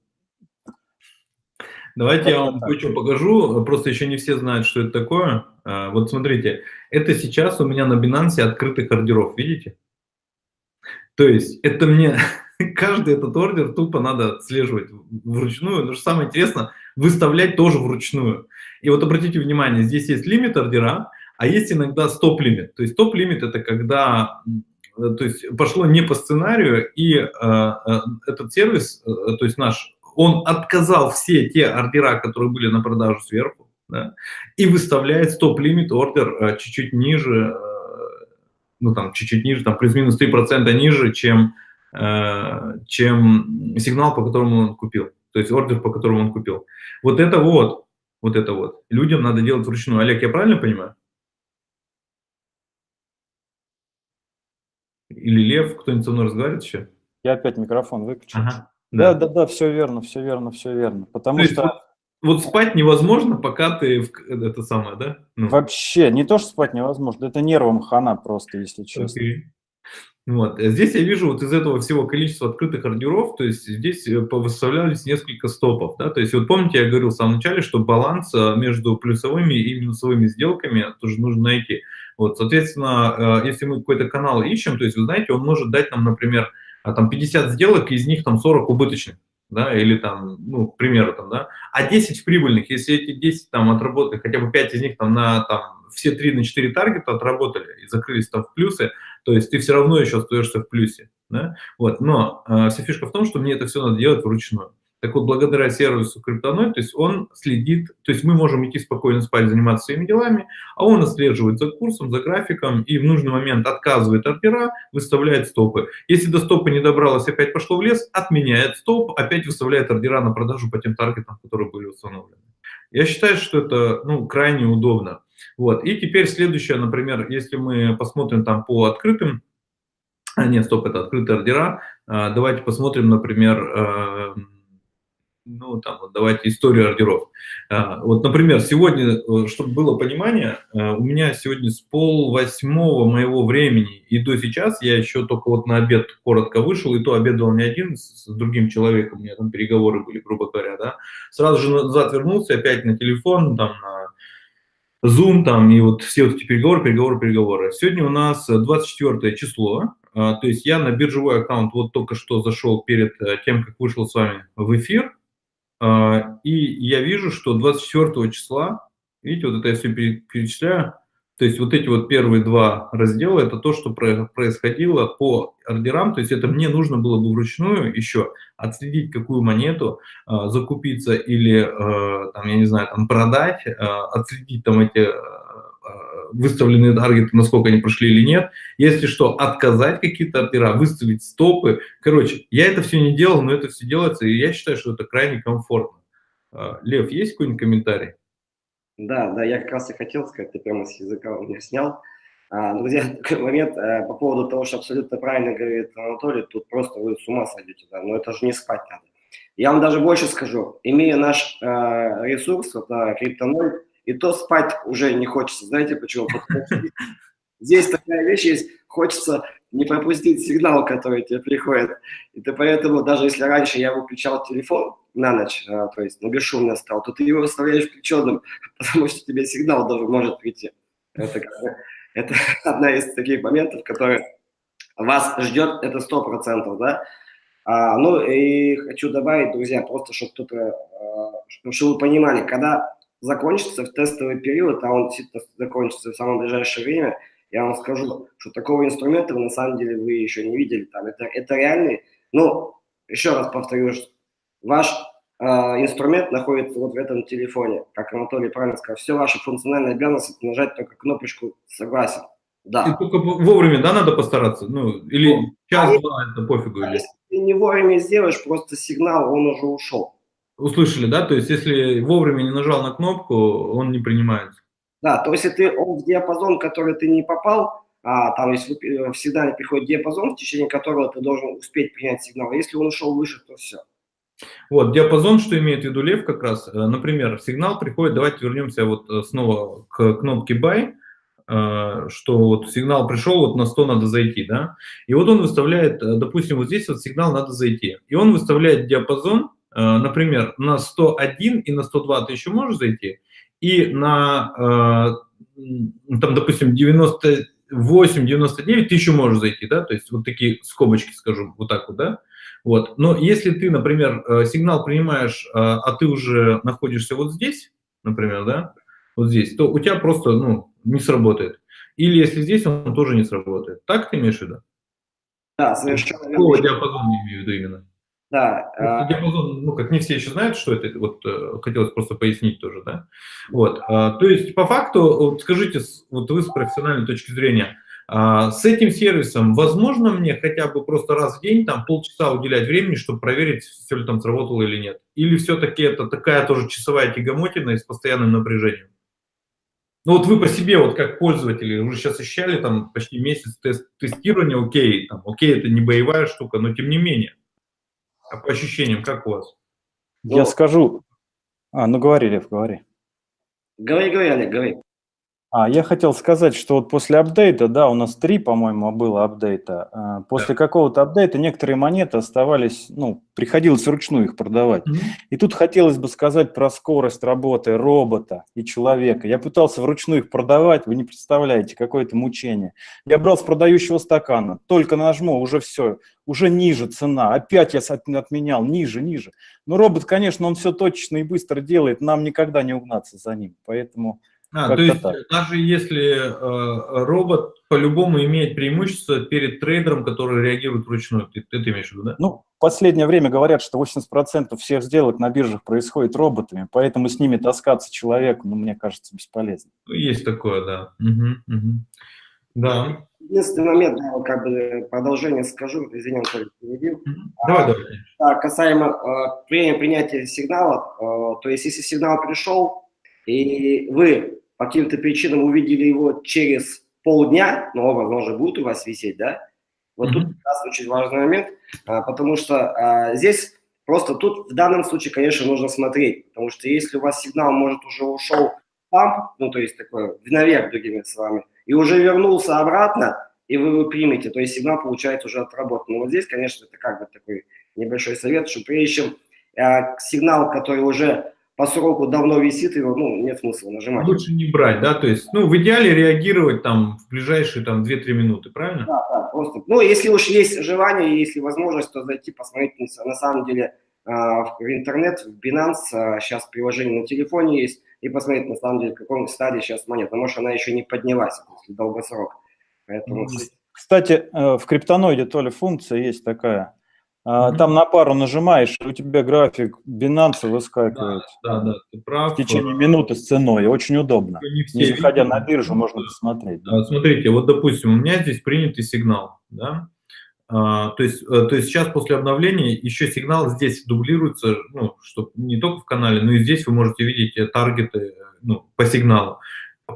Давайте я вам кое-что покажу, просто еще не все знают, что это такое. А, вот смотрите, это сейчас у меня на Binance открытых ордеров, видите? То есть это мне, [LAUGHS] каждый этот ордер тупо надо отслеживать вручную, но что самое интересное, выставлять тоже вручную. И вот обратите внимание, здесь есть лимит ордера, а есть иногда стоп-лимит. То есть стоп-лимит это когда то есть пошло не по сценарию, и э, э, этот сервис, э, то есть наш он отказал все те ордера, которые были на продажу сверху, да, и выставляет стоп-лимит ордер э, чуть-чуть ниже, э, ну там чуть-чуть ниже, там плюс-минус 3% ниже, чем, э, чем сигнал, по которому он купил, то есть ордер, по которому он купил. Вот это вот, вот это вот, людям надо делать вручную. Олег, я правильно понимаю? Или Лев, кто-нибудь со мной разговаривает еще? Я опять микрофон выключил. Ага. Да, да, да, все верно, все верно, все верно. Потому То что... Вот, вот спать невозможно, пока ты это самое, да? Ну. Вообще, не то, что спать невозможно, это нервом хана просто, если честно. Okay. Вот. А здесь я вижу вот из этого всего количества открытых ордеров, то есть здесь э, выставлялись несколько стопов, да, то есть вот помните, я говорил в самом начале, что баланс э, между плюсовыми и минусовыми сделками тоже нужно найти. Вот, соответственно, э, если мы какой-то канал ищем, то есть, вы знаете, он может дать нам, например, а там 50 сделок, из них там 40 убыточных, да, или там, ну, к примеру, там, да, а 10 прибыльных, если эти 10 там отработали, хотя бы 5 из них там на, там, все 3 на 4 таргета отработали и закрылись там в плюсы, то есть ты все равно еще остаешься в плюсе, да, вот, но э, вся фишка в том, что мне это все надо делать вручную. Так вот, благодаря сервису Криптоноид, то есть он следит, то есть мы можем идти спокойно спать, заниматься своими делами, а он отслеживает за курсом, за графиком и в нужный момент отказывает ордера, выставляет стопы. Если до стопа не добралось, опять пошло в лес, отменяет стоп, опять выставляет ордера на продажу по тем таргетам, которые были установлены. Я считаю, что это ну, крайне удобно. Вот. И теперь следующее, например, если мы посмотрим там по открытым, а, нет, стоп, это открытые ордера, а, давайте посмотрим, например, э, ну, там, давайте историю ордеров. А, вот, например, сегодня, э, чтобы было понимание, э, у меня сегодня с пол восьмого моего времени и до сейчас, я еще только вот на обед коротко вышел, и то обедал не один, с другим человеком, у меня там переговоры были, грубо говоря, да, сразу же назад вернулся, опять на телефон, там, на Zoom, там, и вот все вот эти переговоры, переговоры, переговоры. Сегодня у нас 24 число, а, то есть я на биржевой аккаунт вот только что зашел перед э, тем, как вышел с вами в эфир, и я вижу, что 24 числа, видите, вот это я все перечисляю, то есть вот эти вот первые два раздела, это то, что происходило по ордерам, то есть это мне нужно было бы вручную еще отследить, какую монету а, закупиться или, а, там, я не знаю, там продать, отследить там эти выставленные таргеты, насколько они прошли или нет. Если что, отказать какие-то ордера, выставить стопы. Короче, я это все не делал, но это все делается, и я считаю, что это крайне комфортно. А, Лев, есть какой-нибудь комментарий? Да, да, я как раз и хотел сказать, ты прямо с языка у меня снял. А, друзья, [LAUGHS] такой момент э, по поводу того, что абсолютно правильно говорит Анатолий, тут просто вы с ума сойдете, да, но это же не спать надо. Я вам даже больше скажу, имея наш э, ресурс, на криптоноль, и то спать уже не хочется. Знаете почему? Здесь такая вещь есть, хочется не пропустить сигнал, который тебе приходит. И ты поэтому, даже если раньше я выключал телефон на ночь, а, то есть на бесшумно стал, то ты его оставляешь включенным, [LAUGHS] потому что тебе сигнал даже может прийти. Это, это [LAUGHS] одна из таких моментов, которые вас ждет, это сто процентов, да. А, ну и хочу добавить, друзья, просто чтобы кто-то, а, чтобы вы понимали, когда закончится в тестовый период, а он действительно закончится в самое ближайшее время, я вам скажу, что такого инструмента вы на самом деле вы еще не видели. Там это, это реальный, ну, еще раз повторюсь, ваш э, инструмент находится вот в этом телефоне, как Анатолий правильно сказал, все ваши функциональные обязанности нажать только кнопочку «Согласен». Да. И только вовремя, да, надо постараться? Ну, или ну, час-два, это пофигу. Или... Если ты не вовремя сделаешь, просто сигнал, он уже ушел. Услышали, да? То есть, если вовремя не нажал на кнопку, он не принимается. Да, то есть, если он в диапазон, который ты не попал, а там есть э, всегда приходит диапазон, в течение которого ты должен успеть принять сигнал. Если он ушел выше, то все. Вот, диапазон, что имеет в виду Лев как раз, э, например, сигнал приходит, давайте вернемся вот э, снова к кнопке buy, что вот сигнал пришел, вот на 100 надо зайти, да, и вот он выставляет, допустим, вот здесь вот сигнал надо зайти, и он выставляет диапазон, например, на 101 и на 102 ты еще можешь зайти, и на, там, допустим, 98-99 ты еще можешь зайти, да, то есть вот такие скобочки, скажу, вот так вот, да, вот. Но если ты, например, э, сигнал принимаешь, а, ты уже находишься вот здесь, например, да, вот здесь, то у тебя просто, ну, не сработает. Или если здесь, он тоже не сработает. Так ты имеешь в виду? Да, совершенно верно. Какого диапазона имею в виду именно? Да. А диапазон, ну, как не все еще знают, что это, вот э, хотелось просто пояснить тоже, да. Вот, а, то есть, по факту, вот скажите, вот вы с профессиональной точки зрения, а, с этим сервисом возможно мне хотя бы просто раз в день, там, полчаса уделять времени, чтобы проверить, все ли там сработало или нет? Или все-таки это такая тоже часовая тягомотина и с постоянным напряжением? Ну вот вы по себе, вот как пользователи, уже сейчас ощущали там почти месяц тест, тестирования, окей, там, окей, это не боевая штука, но тем не менее. А по ощущениям, как у вас? Я ну, скажу... А, ну говори, Лев, говори. Говори, говори, Олег, говори. А, я хотел сказать, что вот после апдейта, да, у нас три, по-моему, было апдейта. А, после да. какого-то апдейта некоторые монеты оставались, ну, приходилось вручную их продавать. Mm-hmm. И тут хотелось бы сказать про скорость работы робота и человека. Я пытался вручную их продавать, вы не представляете, какое это мучение. Я брал с продающего стакана, только нажму, уже все, уже ниже цена. Опять я отменял, ниже, ниже. Но робот, конечно, он все точно и быстро делает, нам никогда не угнаться за ним. Поэтому а, то есть так. даже если э, робот по-любому имеет преимущество перед трейдером, который реагирует вручную, ты, ты, ты имеешь в виду, да? Ну, в последнее время говорят, что 80% всех сделок на биржах происходит роботами, поэтому с ними таскаться человеку, ну, мне кажется, бесполезно. Ну, есть такое, да. Угу, угу. Да. Единственный момент, вот как бы продолжение скажу, извини, Анатолий, перебил. Давай, давай. А, касаемо э, принятия сигнала, э, то есть если сигнал пришел, и вы по каким-то причинам увидели его через полдня, но он, возможно, будет у вас висеть, да? Вот mm-hmm. тут как раз очень важный момент, а, потому что а, здесь просто тут в данном случае, конечно, нужно смотреть, потому что если у вас сигнал, может, уже ушел памп, ну, то есть такой наверх, другими словами, и уже вернулся обратно, и вы его примете, то есть сигнал получается уже отработан. Но вот здесь, конечно, это как бы такой небольшой совет, что прежде чем а, сигнал, который уже по сроку давно висит, его ну, нет смысла нажимать. Лучше не брать, да, то есть, ну, в идеале реагировать там в ближайшие там 2-3 минуты, правильно? Да, да, просто. Ну, если уж есть желание, если возможность, то зайти посмотреть, на самом деле, а, в интернет, в Binance, сейчас а, приложение на телефоне есть, и посмотреть, на самом деле, в каком стадии сейчас монета. Может, она еще не поднялась, если долгосрок. Поэтому... Кстати, э, в криптоноиде то ли функция есть такая, А, там на пару нажимаешь, у тебя график Binance выскакивает. Да, да, да, ты прав. В течение минуты с ценой. Очень удобно. Не, Не заходя видят. на биржу, можно посмотреть. да. Смотрите, вот, допустим, у меня здесь принятый сигнал, да, А, то есть, э, то есть сейчас после обновления еще сигнал здесь дублируется, ну, что не только в канале, но и здесь вы можете видеть э, таргеты э, ну, по сигналу.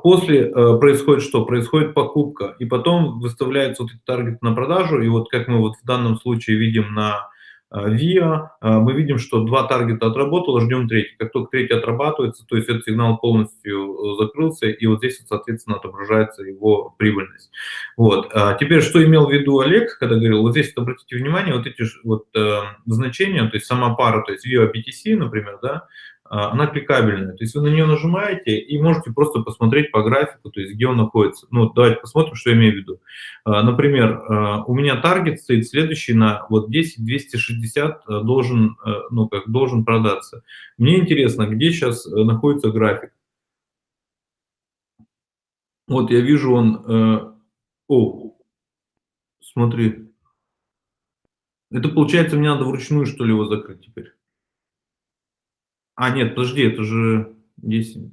После э, происходит что? Происходит покупка, и потом выставляются вот эти таргеты на продажу, и вот как мы вот в данном случае видим на э, VIA, э, мы видим, что два таргета отработало, ждем третий. Как только третий отрабатывается, то есть этот сигнал полностью э, закрылся, и вот здесь, соответственно, отображается его прибыльность. Вот. А теперь, что имел в виду Олег, когда говорил, вот здесь вот обратите внимание, вот эти вот, э, значения, то есть сама пара, то есть VIA BTC, например, да, она кликабельная. То есть вы на нее нажимаете и можете просто посмотреть по графику, то есть где он находится. Ну, давайте посмотрим, что я имею в виду. А, Например, а, у меня таргет стоит следующий на вот 10 260 а, должен, ну, как должен продаться. Мне интересно, где сейчас э, находится график. Вот я вижу он... э, О, смотри. Это получается, мне надо вручную, что ли, его закрыть теперь? А, нет, подожди, это же 10,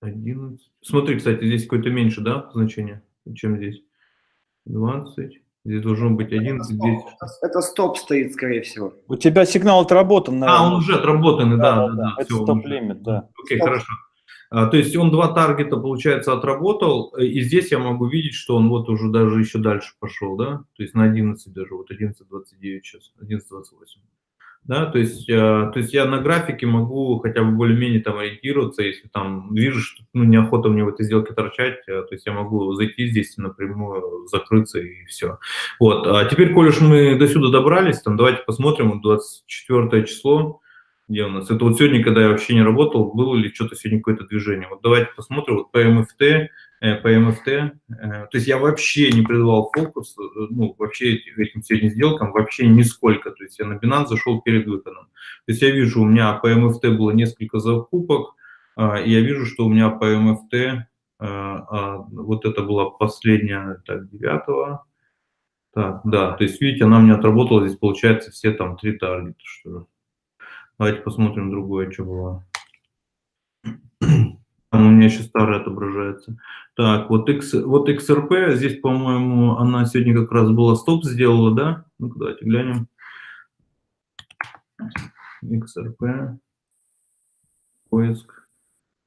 11. Смотри, кстати, здесь какое-то меньше, да, значение, чем здесь? 20. Здесь должно быть 11, Это 10. стоп, это стоп стоит, скорее всего. У тебя сигнал отработан, наверное. А, он уже отработанный, да, да, да. Это всё, он уже. стоп-лимит, да. Окей, Стоп. хорошо. А, То есть он два таргета, получается, отработал, э, и здесь я могу видеть, что он вот уже даже еще дальше пошел, да, то есть на 11 даже, вот 11.29 сейчас, 11.28. Да, то есть, э, то есть я на графике могу хотя бы более-менее там ориентироваться, если там вижу, что ну, неохота мне в этой сделке торчать, э, то есть я могу зайти здесь напрямую, закрыться и все. Вот, а теперь, коль уж мы до сюда добрались, там давайте посмотрим, вот 24 число, где у нас? Это вот сегодня, когда я вообще не работал, было ли что-то сегодня какое-то движение. Вот давайте посмотрим, вот по МФТ, по МФТ, э, то есть я вообще не придавал фокус, э, ну, вообще эти- этим сегодня сделкам, вообще нисколько, то есть я на Binance зашел перед выходом. То есть я вижу, у меня по МФТ было несколько закупок, а, и я вижу, что у меня по МФТ, а, вот это была последняя, так, 9 так, да, то есть, видите, она мне отработала, здесь получается все там три таргета, что. Давайте посмотрим другое, что было. У меня еще старое отображается. Так, вот, X, вот XRP, здесь, по-моему, она сегодня как раз была стоп сделала, да? Ну-ка, давайте глянем. XRP. Поиск.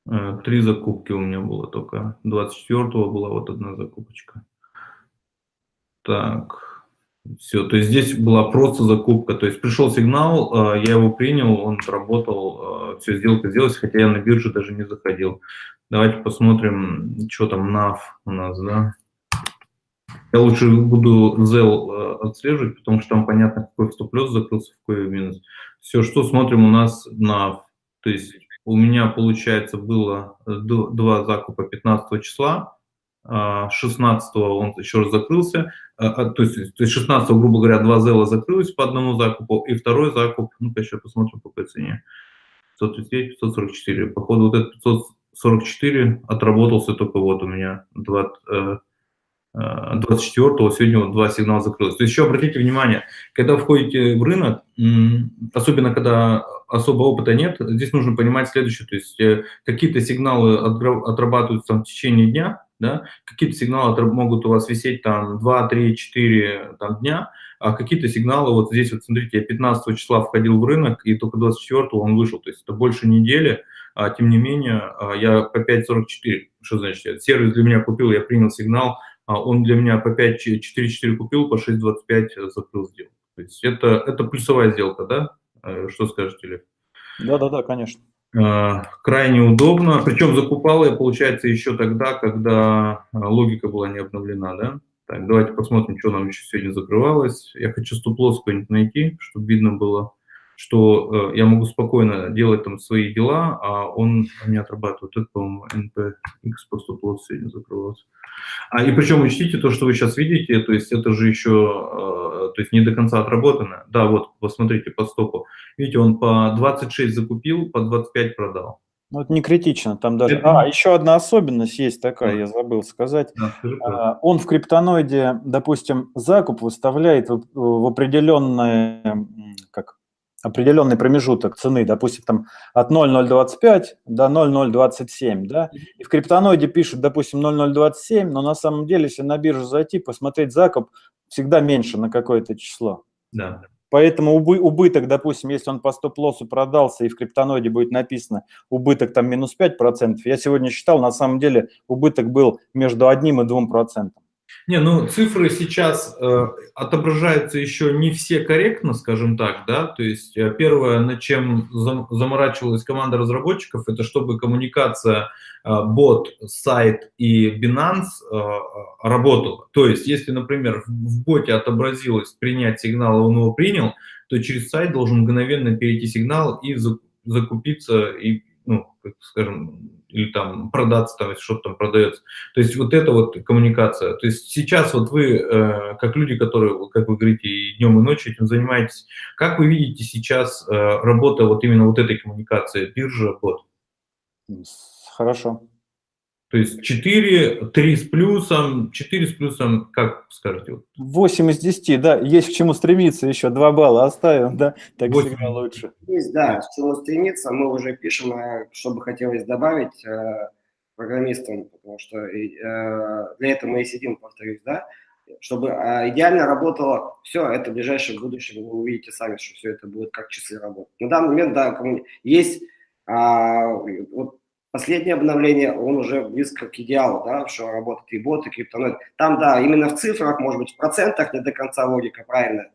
Э, Три закупки у меня было только. 24-го была вот одна закупочка. Так, все, то есть здесь была просто закупка, то есть пришел сигнал, э, я его принял, он работал, все, сделка сделалась, хотя я на бирже даже не заходил. Давайте посмотрим, что там NAV у нас, да. Я лучше буду ZEL э, отслеживать, потому что там понятно, какой стоп-плюс закрылся, какой минус. Все, что смотрим у нас NAV, то есть у меня, получается, было э, два закупа 15 числа, а, 16 он еще раз закрылся, а, а, то есть, то есть 16 грубо говоря, два зела закрылось по одному закупу, и второй закуп, ну-ка еще посмотрим по какой цене, 539, 544. Походу вот этот 544 отработался только вот у меня 20, э, э, 24-го, сегодня вот два сигнала закрылось. То есть еще обратите внимание, когда входите в рынок, особенно когда особо опыта нет, здесь нужно понимать следующее, то есть э, какие-то сигналы отрабатываются в течение дня, да, какие-то сигналы могут у вас висеть там 2, 3, 4 там, дня, а какие-то сигналы, вот здесь вот смотрите, я 15 числа входил в рынок, и только 24 он вышел, то есть это больше недели, а, тем не менее, а, я по 5.44, что значит, сервис для меня купил, я принял сигнал, а он для меня по 5.44 купил, по 6.25 закрыл сделку. То есть это, это плюсовая сделка, да? Э, Что скажете, Лев? Да-да-да, конечно. Э, крайне удобно. Причем закупал я, получается, еще тогда, когда э, логика была не обновлена, да? Так, давайте посмотрим, что нам еще сегодня закрывалось. Я хочу стоп-лосс какой-нибудь найти, чтобы видно было, что э, я могу спокойно делать там свои дела, а он не отрабатывает. Это, по-моему, NPX по стоп-лосс сегодня закрывался. А, и причем учтите то, что вы сейчас видите, то есть это же еще, э, то есть не до конца отработано. Да, вот, посмотрите по стопу. Видите, он по 26 закупил, по 25 продал. Ну, это не критично, там даже... Это... А, еще одна особенность есть такая, да. я забыл сказать. Да, а, он в криптоноиде, допустим, закуп выставляет в определенное, как, определенный промежуток цены, допустим, там от 0,025 до 0,027, да, и в криптоноиде пишут, допустим, 0,027, но на самом деле, если на биржу зайти, посмотреть закуп, всегда меньше на какое-то число. Да. Поэтому убыток, допустим, если он по стоп-лоссу продался и в криптоноиде будет написано убыток там минус 5%, я сегодня считал, на самом деле убыток был между одним и двум процентом. Не, ну цифры сейчас э, отображаются еще не все корректно, скажем так, да, то есть э, первое, над чем зам, заморачивалась команда разработчиков, это чтобы коммуникация э, бот, сайт и Binance э, работала. То есть если, например, в, боте отобразилось принять сигнал, и он его принял, то через сайт должен мгновенно перейти сигнал и закупиться, и, ну, скажем, или там продаться, там, если что-то там продается. То есть вот это вот коммуникация. То есть сейчас вот вы, э, как люди, которые, как вы говорите, и днем, и ночью этим занимаетесь, как вы видите сейчас э, работа вот именно вот этой коммуникации, биржа, бот? Хорошо. То есть 4, 3 с плюсом, 4 с плюсом, как скажете? 8 из 10, да, есть к чему стремиться еще, 2 балла оставим, да, так 8. всегда лучше. Есть, да, к чему стремиться, мы уже пишем, э, что бы хотелось добавить э, программистам, потому что э, для этого мы и сидим, повторюсь, да, чтобы э, идеально работало все, это в ближайшем будущем вы увидите сами, что все это будет как часы работать. На данный момент, да, есть, а, вот последнее обновление, он уже близко к идеалу, да, что работает и боты, и криптоноид. Там, да, именно в цифрах, может быть, в процентах не до конца логика правильная.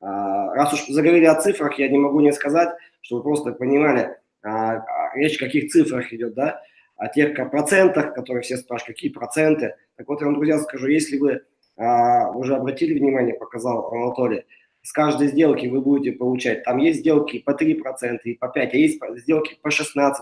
А, раз уж заговорили о цифрах, я не могу не сказать, чтобы вы просто понимали, а, речь о каких цифрах идет, да, о тех процентах, которые все спрашивают, какие проценты. Так вот, я вам, друзья, скажу, если вы а, уже обратили внимание, показал Анатолий, с каждой сделки вы будете получать. Там есть сделки по 3% и по 5%, а есть сделки по 16%,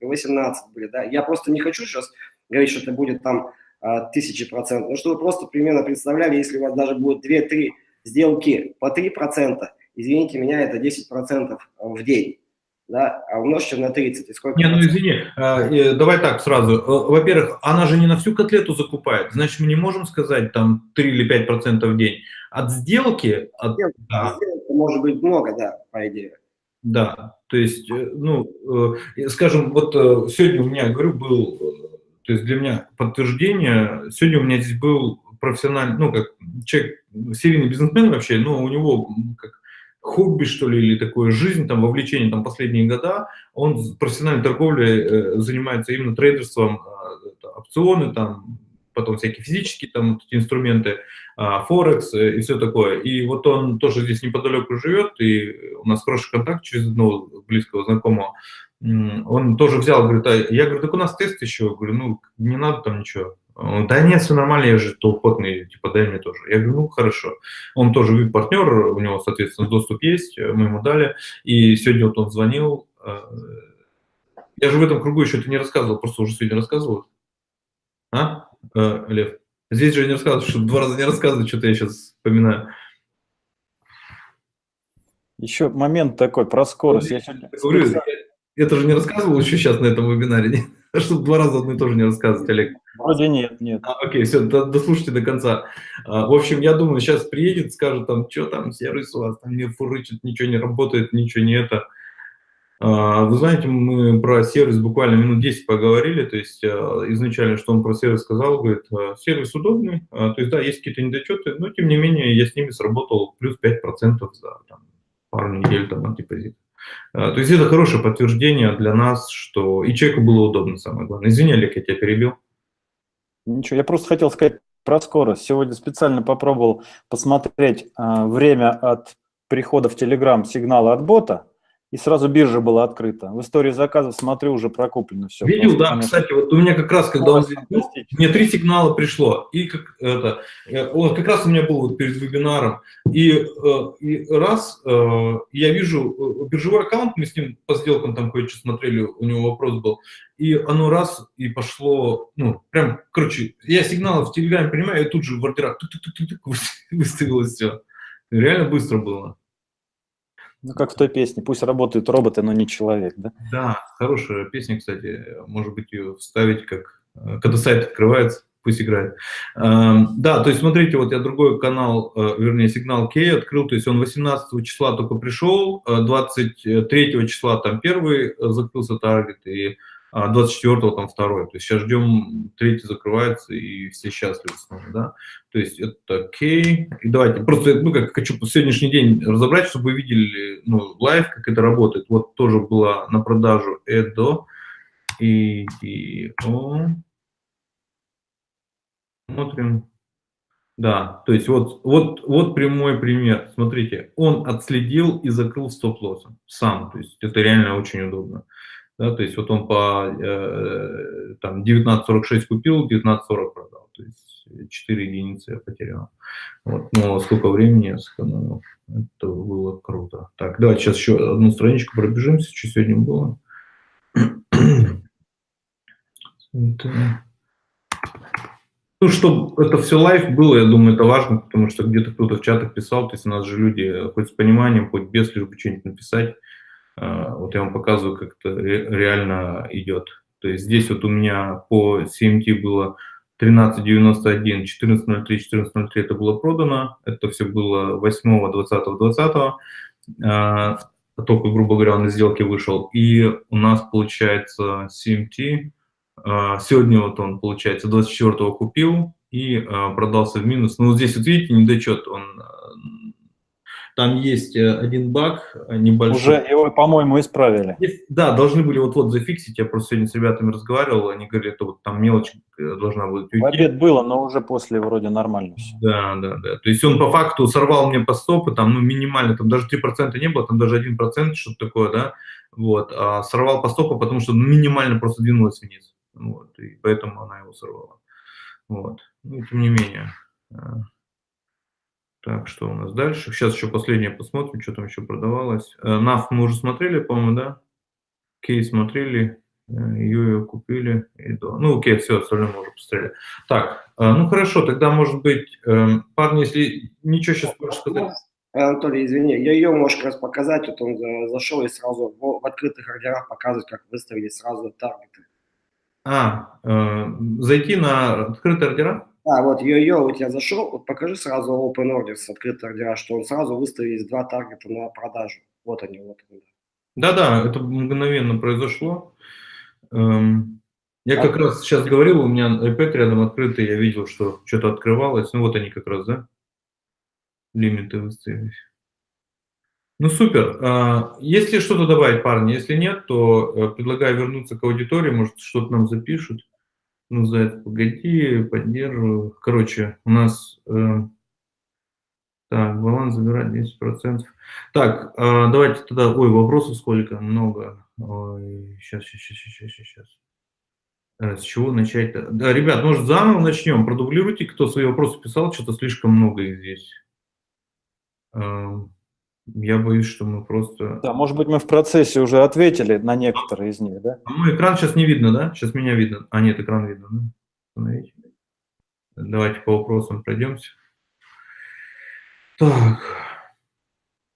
по 18% были. Да? Я просто не хочу сейчас говорить, что это будет там а, тысячи процентов. Но чтобы вы просто примерно представляли, если у вас даже будет 2-3 сделки по 3%, извините меня, это 10% в день да, а умножьте на 30. И сколько не, ну извини, а, давай так сразу. Э, во-первых, она же не на всю котлету закупает, значит, мы не можем сказать там 3 или 5 процентов в день. От сделки... От, сделки, да. сделки может быть много, да, по идее. Да, то есть, э, ну, э, скажем, вот сегодня у меня, говорю, был, то есть для меня подтверждение, сегодня у меня здесь был профессиональный, ну, как человек, серийный бизнесмен вообще, но у него как хобби, что ли, или такое жизнь, там, вовлечение, там, последние года, он профессиональной торговлей э, занимается именно трейдерством, э, опционы, там, потом всякие физические там инструменты, э, Форекс э, и все такое. И вот он тоже здесь неподалеку живет, и у нас хороший контакт через одного близкого знакомого. Он тоже взял, говорит, а я говорю, так у нас тест еще, говорю, ну, не надо там ничего. Да нет, все нормально, я же толпотный, типа, дай мне тоже. Я говорю, ну, хорошо. Он тоже VIP-партнер, у него, соответственно, доступ есть, мы ему дали. И сегодня вот он звонил. Э, я же в этом кругу еще это не рассказывал, просто уже сегодня рассказывал. А, э, Лев? Здесь же не рассказывал, что два раза не рассказывать, что-то я сейчас вспоминаю. Еще момент такой про скорость. Я говорю, я, это же не рассказывал еще сейчас на этом вебинаре, [LAUGHS] чтобы два раза одно и то же не рассказывать, Олег. Вроде нет, нет. А, окей, все, дослушайте до конца. А, в общем, я думаю, сейчас приедет, скажет там, что там, сервис у вас там не фурычит, ничего не работает, ничего не это. А, вы знаете, мы про сервис буквально минут 10 поговорили, то есть а, изначально, что он про сервис сказал, говорит, а, сервис удобный, то есть да, есть какие-то недочеты, но тем не менее я с ними сработал плюс 5% за там, пару недель там от депозита. То есть это хорошее подтверждение для нас, что и человеку было удобно, самое главное. Извини, Олег, я тебя перебил. Ничего, я просто хотел сказать про скорость. Сегодня специально попробовал посмотреть э, время от прихода в Telegram сигнала от бота и сразу биржа была открыта. В истории заказов смотрю, уже прокуплено все. Видел, да, конечно. кстати, вот у меня как раз, когда он ну, мне три сигнала пришло, и как это, э, вот как раз у меня был вот перед вебинаром, и, э, и раз э, я вижу биржевой аккаунт, мы с ним по сделкам там кое-что смотрели, у него вопрос был, и оно раз и пошло, ну, прям, короче, я сигналы в Телеграме принимаю, и тут же в ордерах выставилось все. Реально быстро было. Ну, как в той песне, пусть работают роботы, но не человек, да? Да, хорошая песня, кстати, может быть, ее вставить, как э, когда сайт открывается, пусть играет. Эм, да, то есть смотрите, вот я другой канал, э, вернее, сигнал Кей открыл, то есть он 18 числа только пришел, 23 числа там первый закрылся таргет, и 24-го а там второй. То есть сейчас ждем, третий закрывается, и все счастливы снова, да. То есть это окей. И давайте, просто, ну, как хочу сегодняшний день разобрать, чтобы вы видели, ну, live, как это работает. Вот тоже была на продажу Эдо и, и о. Смотрим. Да, то есть вот, вот, вот прямой пример. Смотрите, он отследил и закрыл стоп-лоссом сам. То есть это реально очень удобно. Да, то есть вот он по э, там 19.46 купил, 19.40 продал. То есть 4 единицы я потерял. Вот. Но сколько времени я сэкономил. Это было круто. Так, давайте сейчас еще одну страничку пробежимся, что сегодня было. Это... Ну, чтобы это все live было, я думаю, это важно, потому что где-то кто-то в чатах писал, то есть у нас же люди хоть с пониманием, хоть без, лишь бы что-нибудь написать. А, вот я вам показываю, как это реально идет. То есть здесь вот у меня по CMT было 13.91, 14.03, 14.03 это было продано. Это все было 8, 20, 20. Только, грубо говоря, он из сделки вышел. И у нас получается CMT. А, сегодня вот он, получается, 24 купил и а, продался в минус. Ну, вот здесь вот видите, недочет, он там есть э, один баг э, небольшой. Уже его, по-моему, исправили. Да, должны были вот-вот зафиксить. Я просто сегодня с ребятами разговаривал, они говорили, это вот там мелочь э, должна будет уйти. В обед было, но уже после вроде нормально все. Да, да, да. То есть он по факту сорвал мне по стопы, там, ну, минимально, там даже 3% не было, там даже 1%, что-то такое, да, вот, а сорвал по стопу, потому что минимально просто двинулась вниз, вот, и поэтому она его сорвала, вот, ну, тем не менее. Так, что у нас дальше? Сейчас еще последнее посмотрим, что там еще продавалось. Э, мы уже смотрели, по-моему, да? Кей смотрели, ее купили. И до... Ну, окей, все, остальное мы уже посмотрели. Так, э, ну хорошо, тогда, может быть, эм, парни, если ничего сейчас можешь сказать. Анатолий, извини, я ее можешь раз показать, вот он зашел и сразу в, в открытых ордерах показывает, как выставили сразу таргеты. А, э, зайти на открытые ордера? Да, вот йо-йо, у тебя зашел, вот покажи сразу open orders, открытый ордера, что он сразу выставил два таргета на продажу. Вот они, вот они. Да-да, это мгновенно произошло. Эм, я как раз сейчас говорил, у меня iPad рядом открытый, я видел, что что-то открывалось. Ну вот они как раз, да? Лимиты выставились. Ну супер. А, если что-то добавить, парни, если нет, то э, предлагаю вернуться к аудитории, может что-то нам запишут. Ну, за это погоди, поддерживаю. Короче, у нас... Э, так, баланс забирать 10%. Так, э, давайте тогда... Ой, вопросов сколько? Много. Ой, сейчас, сейчас, сейчас, сейчас, сейчас. Э, с чего начать-то? Да, ребят, может, заново начнем? Продублируйте, кто свои вопросы писал, что-то слишком много их здесь. Э, я боюсь, что мы просто... Да, может быть, мы в процессе уже ответили на некоторые из них, да? А мой экран сейчас не видно, да? Сейчас меня видно. А, нет, экран видно, да? Давайте по вопросам пройдемся. Так.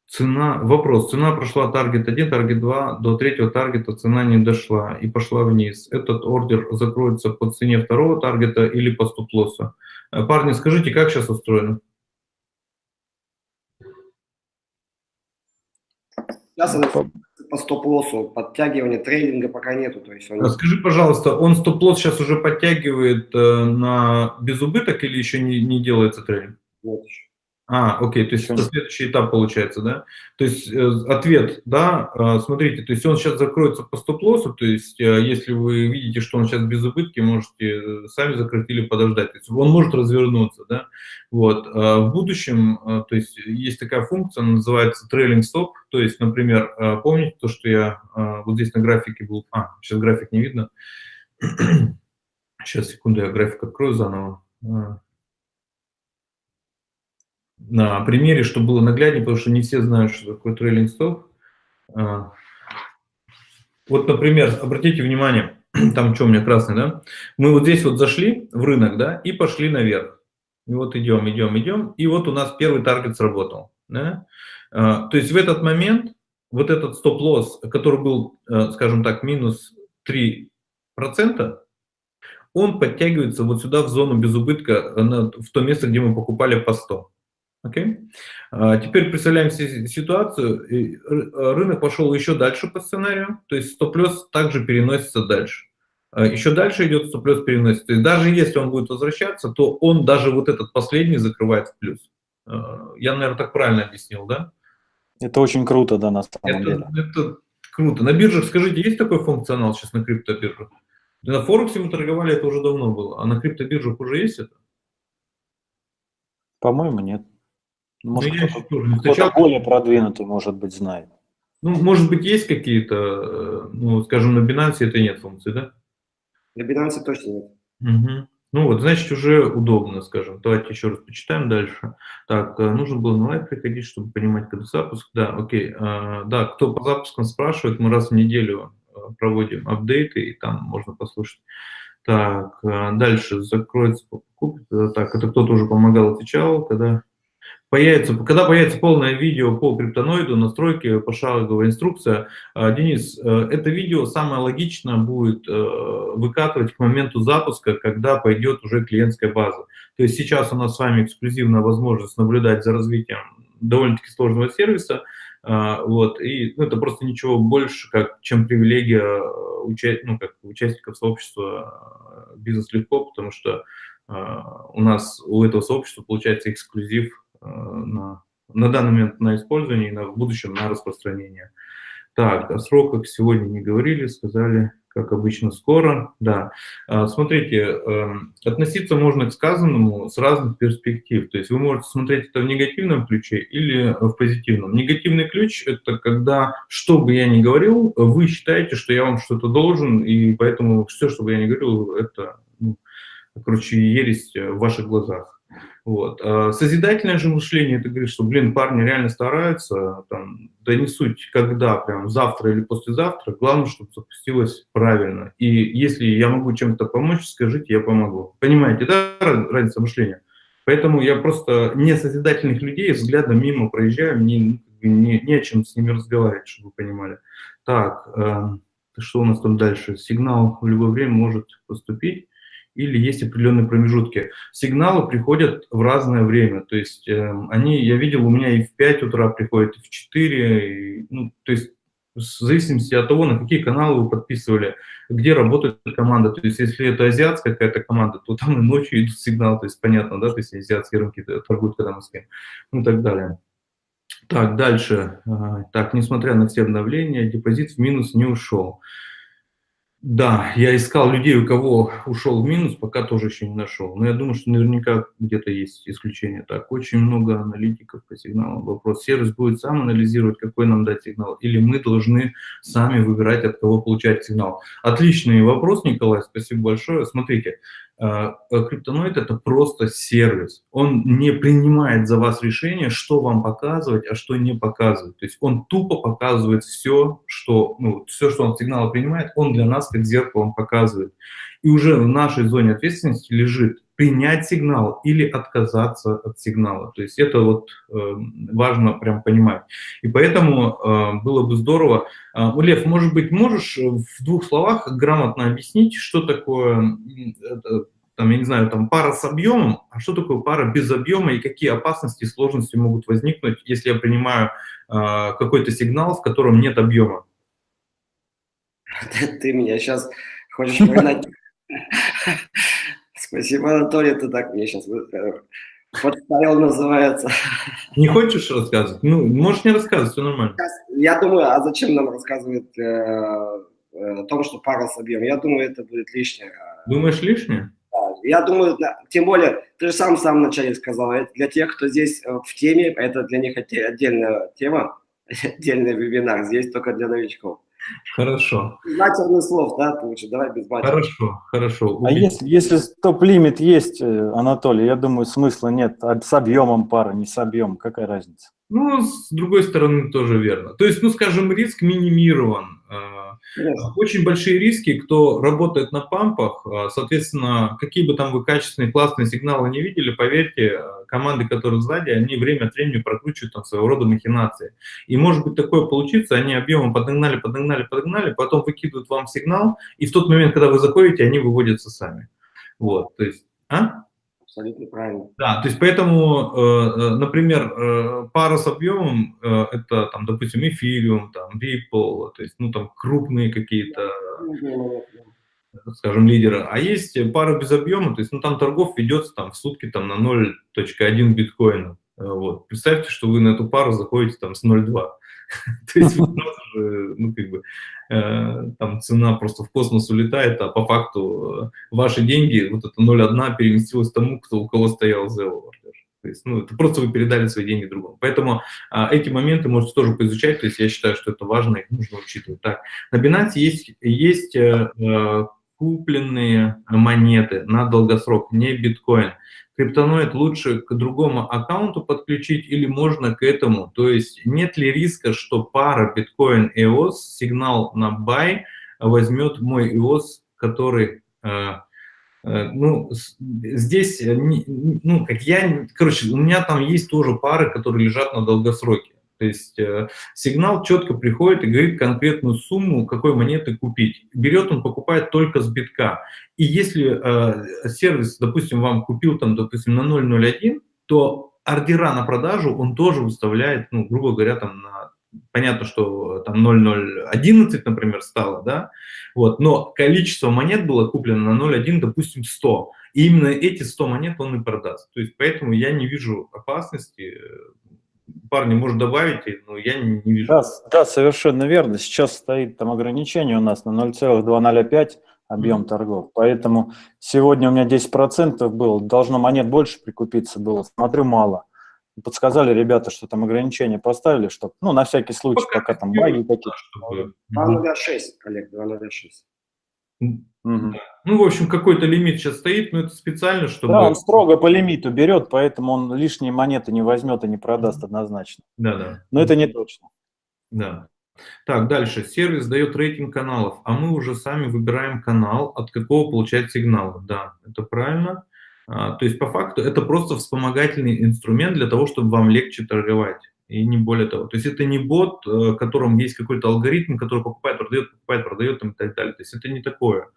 Цена, вопрос. Цена прошла таргет 1, таргет 2, до третьего таргета цена не дошла и пошла вниз. Этот ордер закроется по цене второго таргета или по стоп-лоссу? Э, парни, скажите, как сейчас устроено? Сейчас она по стоп-лоссу, подтягивания трейдинга пока нету. То есть он... Скажи, пожалуйста, он стоп-лосс сейчас уже подтягивает э, на безубыток или еще не, не делается трейдинг? Нет еще. А, окей, то есть это следующий этап получается, да? То есть э, ответ, да, э, смотрите, то есть он сейчас закроется по стоп-лоссу, то есть э, если вы видите, что он сейчас без убытки, можете э, сами закрыть или подождать. То есть он может развернуться, да? Вот. Э, в будущем, э, то есть есть такая функция, называется трейлинг стоп, то есть, например, э, помните то, что я э, вот здесь на графике был, а, сейчас график не видно, [CLEARS THROAT] сейчас, секунду, я график открою заново. На примере, чтобы было нагляднее, потому что не все знают, что такое трейлинг стоп. А, вот, например, обратите внимание, [CLEARS THROAT] там что у меня красный, да? Мы вот здесь вот зашли в рынок, да, и пошли наверх. И вот идем, идем, идем, и вот у нас первый таргет сработал, да? А, то есть в этот момент вот этот стоп-лосс, который был, э, скажем так, минус 3%, он подтягивается вот сюда в зону без убытка, в то место, где мы покупали по 100. Okay? А теперь представляем себе ситуацию, рынок пошел еще дальше по сценарию, то есть стоп-лосс также переносится дальше. А еще дальше идет стоп-лосс переносится. То есть даже если он будет возвращаться, то он даже вот этот последний закрывает в плюс. А, я, наверное, так правильно объяснил, да? Это очень круто, да, на самом это, деле. Это круто. На биржах, скажите, есть такой функционал сейчас на криптобиржах? На Форексе мы торговали, это уже давно было. А на криптобиржах уже есть это? По-моему, нет. Ну, может, ну, кто-то, кто более продвинутый, может быть, знает. Ну, может быть, есть какие-то, э, ну, скажем, на Binance это нет функции, да? На Binance точно нет. Угу. Ну вот, значит, уже удобно, скажем. Давайте еще раз почитаем дальше. Так, э, нужно было на live приходить, чтобы понимать, когда запуск. Да, окей. А, да, кто по запускам спрашивает, мы раз в неделю проводим апдейты, и там можно послушать. Так, э, дальше закроется покупка. Э, так, это кто-то уже помогал, отвечал, когда появится, когда появится полное видео по криптоноиду, настройки, пошаговая инструкция. Э, Денис, это видео самое логично будет выкатывать к моменту запуска, когда пойдет уже клиентская база. То есть сейчас у нас с вами эксклюзивная возможность наблюдать за развитием довольно-таки сложного сервиса, вот, и ну, это просто ничего больше, как, чем привилегия э, уча ну, как участников сообщества э, «Бизнес легко», потому что у нас, у этого сообщества получается эксклюзив э, на, на данный момент на использование и на, в будущем на распространение. Так, о сроках сегодня не говорили, сказали как обычно, скоро. Да. А, смотрите, эм, относиться можно к сказанному с разных перспектив. То есть вы можете смотреть это в негативном ключе или в позитивном. Негативный ключ – это когда, что бы я ни говорил, вы считаете, что я вам что-то должен, и поэтому все, что бы я ни говорил, это, ну, короче, ересь в ваших глазах. Вот. А созидательное же мышление, это говорит, что, блин, парни реально стараются, там, да не суть, когда, прям завтра или послезавтра, главное, чтобы запустилось правильно. И если я могу чем-то помочь, скажите, я помогу. Понимаете, да, разница мышления? Поэтому я просто не созидательных людей взглядом мимо проезжаю, мне не, не о чем с ними разговаривать, чтобы вы понимали. Так, э, что у нас там дальше? Сигнал в любое время может поступить или есть определенные промежутки. Сигналы приходят в разное время, то есть э, они, я видел, у меня и в 5 утра приходят, и в 4, и, ну, то есть в зависимости от того, на какие каналы вы подписывали, где работает команда. То есть если это азиатская какая-то команда, то там и ночью идут сигналы, то есть понятно, да, то есть азиатские рынки торгуют, когда мы с кем, ну и так далее. Так, дальше. Так, несмотря на все обновления, депозит в минус не ушел. Да, я искал людей, у кого ушел в минус, пока тоже еще не нашел. Но я думаю, что наверняка где-то есть исключение. Так, очень много аналитиков по сигналам. Вопрос, сервис будет сам анализировать, какой нам дать сигнал, или мы должны сами выбирать, от кого получать сигнал. Отличный вопрос, Николай, спасибо большое. Смотрите, криптоноид – это просто сервис. Он не принимает за вас решение, что вам показывать, а что не показывать. То есть он тупо показывает все, что, ну, все, что он сигналы принимает, он для нас как зеркалом показывает. И уже в нашей зоне ответственности лежит принять сигнал или отказаться от сигнала. То есть это вот э, важно прям понимать. И поэтому э, было бы здорово. Э, Лев, может быть, можешь в двух словах грамотно объяснить, что такое, э, там, я не знаю, там пара с объемом, а что такое пара без объема и какие опасности и сложности могут возникнуть, если я принимаю э, какой-то сигнал, в котором нет объема? [LAUGHS] Ты меня сейчас хочешь погнать [LAUGHS] Спасибо, Анатолий, ты так мне сейчас э, подставил, называется. Не хочешь рассказывать? Ну, можешь не рассказывать, все нормально. Я думаю, а зачем нам рассказывать э, э, о том, что пара с объемом? Я думаю, это будет лишнее. Думаешь, лишнее? Да, я думаю, тем более, ты же сам в самом начале сказал, это для тех, кто здесь в теме, это для них отдельная тема, [LAUGHS] отдельный вебинар, здесь только для новичков. Хорошо. Матерных слов, да, лучше, давай без матерных. Хорошо, хорошо. А если, если стоп-лимит есть, э, Анатолий, я думаю, смысла нет. А с объемом пара, не с объемом, какая разница? Ну, с другой стороны, тоже верно. То есть, ну, скажем, риск минимирован. А. Очень большие риски, кто работает на пампах, а, соответственно, какие бы там вы качественные, классные сигналы не видели, поверьте, команды, которые сзади, они время от времени прокручивают там своего рода махинации. И может быть такое получится, они объемом подогнали, подогнали, подогнали, потом выкидывают вам сигнал, и в тот момент, когда вы заходите, они выводятся сами. Вот, то есть, а? Абсолютно правильно. Да, то есть поэтому, э, э, например, э, пара с объемом, это, там, допустим, эфириум, там, Ripple, то есть, ну, там, крупные какие-то, скажем, лидеры. А есть пара без объема, то есть, ну, там торгов ведется там в сутки там на 0.1 биткоина. Вот. Представьте, что вы на эту пару заходите там с 0.2. [LAUGHS] То есть [LAUGHS] сразу же, ну, как бы, э, там цена просто в космос улетает, а по факту э, ваши деньги, вот это 0,1 переместилось тому, кто, у кого стоял Zero. То есть, ну, это просто вы передали свои деньги другому. Поэтому а, эти моменты можете тоже поизучать, то есть я считаю, что это важно, их нужно учитывать. Так, на Binance есть, есть э, э купленные монеты на долгосрок, не биткоин криптоноид лучше к другому аккаунту подключить или можно к этому? То есть нет ли риска, что пара биткоин EOS, сигнал на buy возьмет мой EOS, который... Э, э, ну, здесь, э, ну, как я, короче, у меня там есть тоже пары, которые лежат на долгосроке. То есть э, сигнал четко приходит и говорит конкретную сумму, какой монеты купить. Берет он, покупает только с битка. И если э, сервис, допустим, вам купил там, допустим, на 0.01, то ордера на продажу он тоже выставляет, ну, грубо говоря, там на понятно, что там 0,011, например, стало, да, вот, но количество монет было куплено на 0,1, допустим, 100. И именно эти 100 монет он и продаст. То есть поэтому я не вижу опасности парни, может, добавите, но я не, не вижу. Да, да, совершенно верно. Сейчас стоит там ограничение у нас на 0,205 объем mm -hmm. торгов. Поэтому сегодня у меня 10% было, должно монет больше прикупиться было. Смотрю, мало. Подсказали ребята, что там ограничения поставили, чтобы, ну, на всякий случай, пока, пока там баги какие-то. 2.06, Олег, 2.06. Угу. Ну, в общем, какой-то лимит сейчас стоит, но это специально, чтобы... Да, он строго по лимиту берет, поэтому он лишние монеты не возьмет и не продаст однозначно. Да, да. Но это не точно. Да. Так, дальше. Сервис дает рейтинг каналов, а мы уже сами выбираем канал, от какого получать сигналы. Да, это правильно. А, то есть, по факту, это просто вспомогательный инструмент для того, чтобы вам легче торговать и не более того. То есть это не бот, э, в котором есть какой-то алгоритм, который покупает, продает, покупает, продает и так далее. То есть это не такое.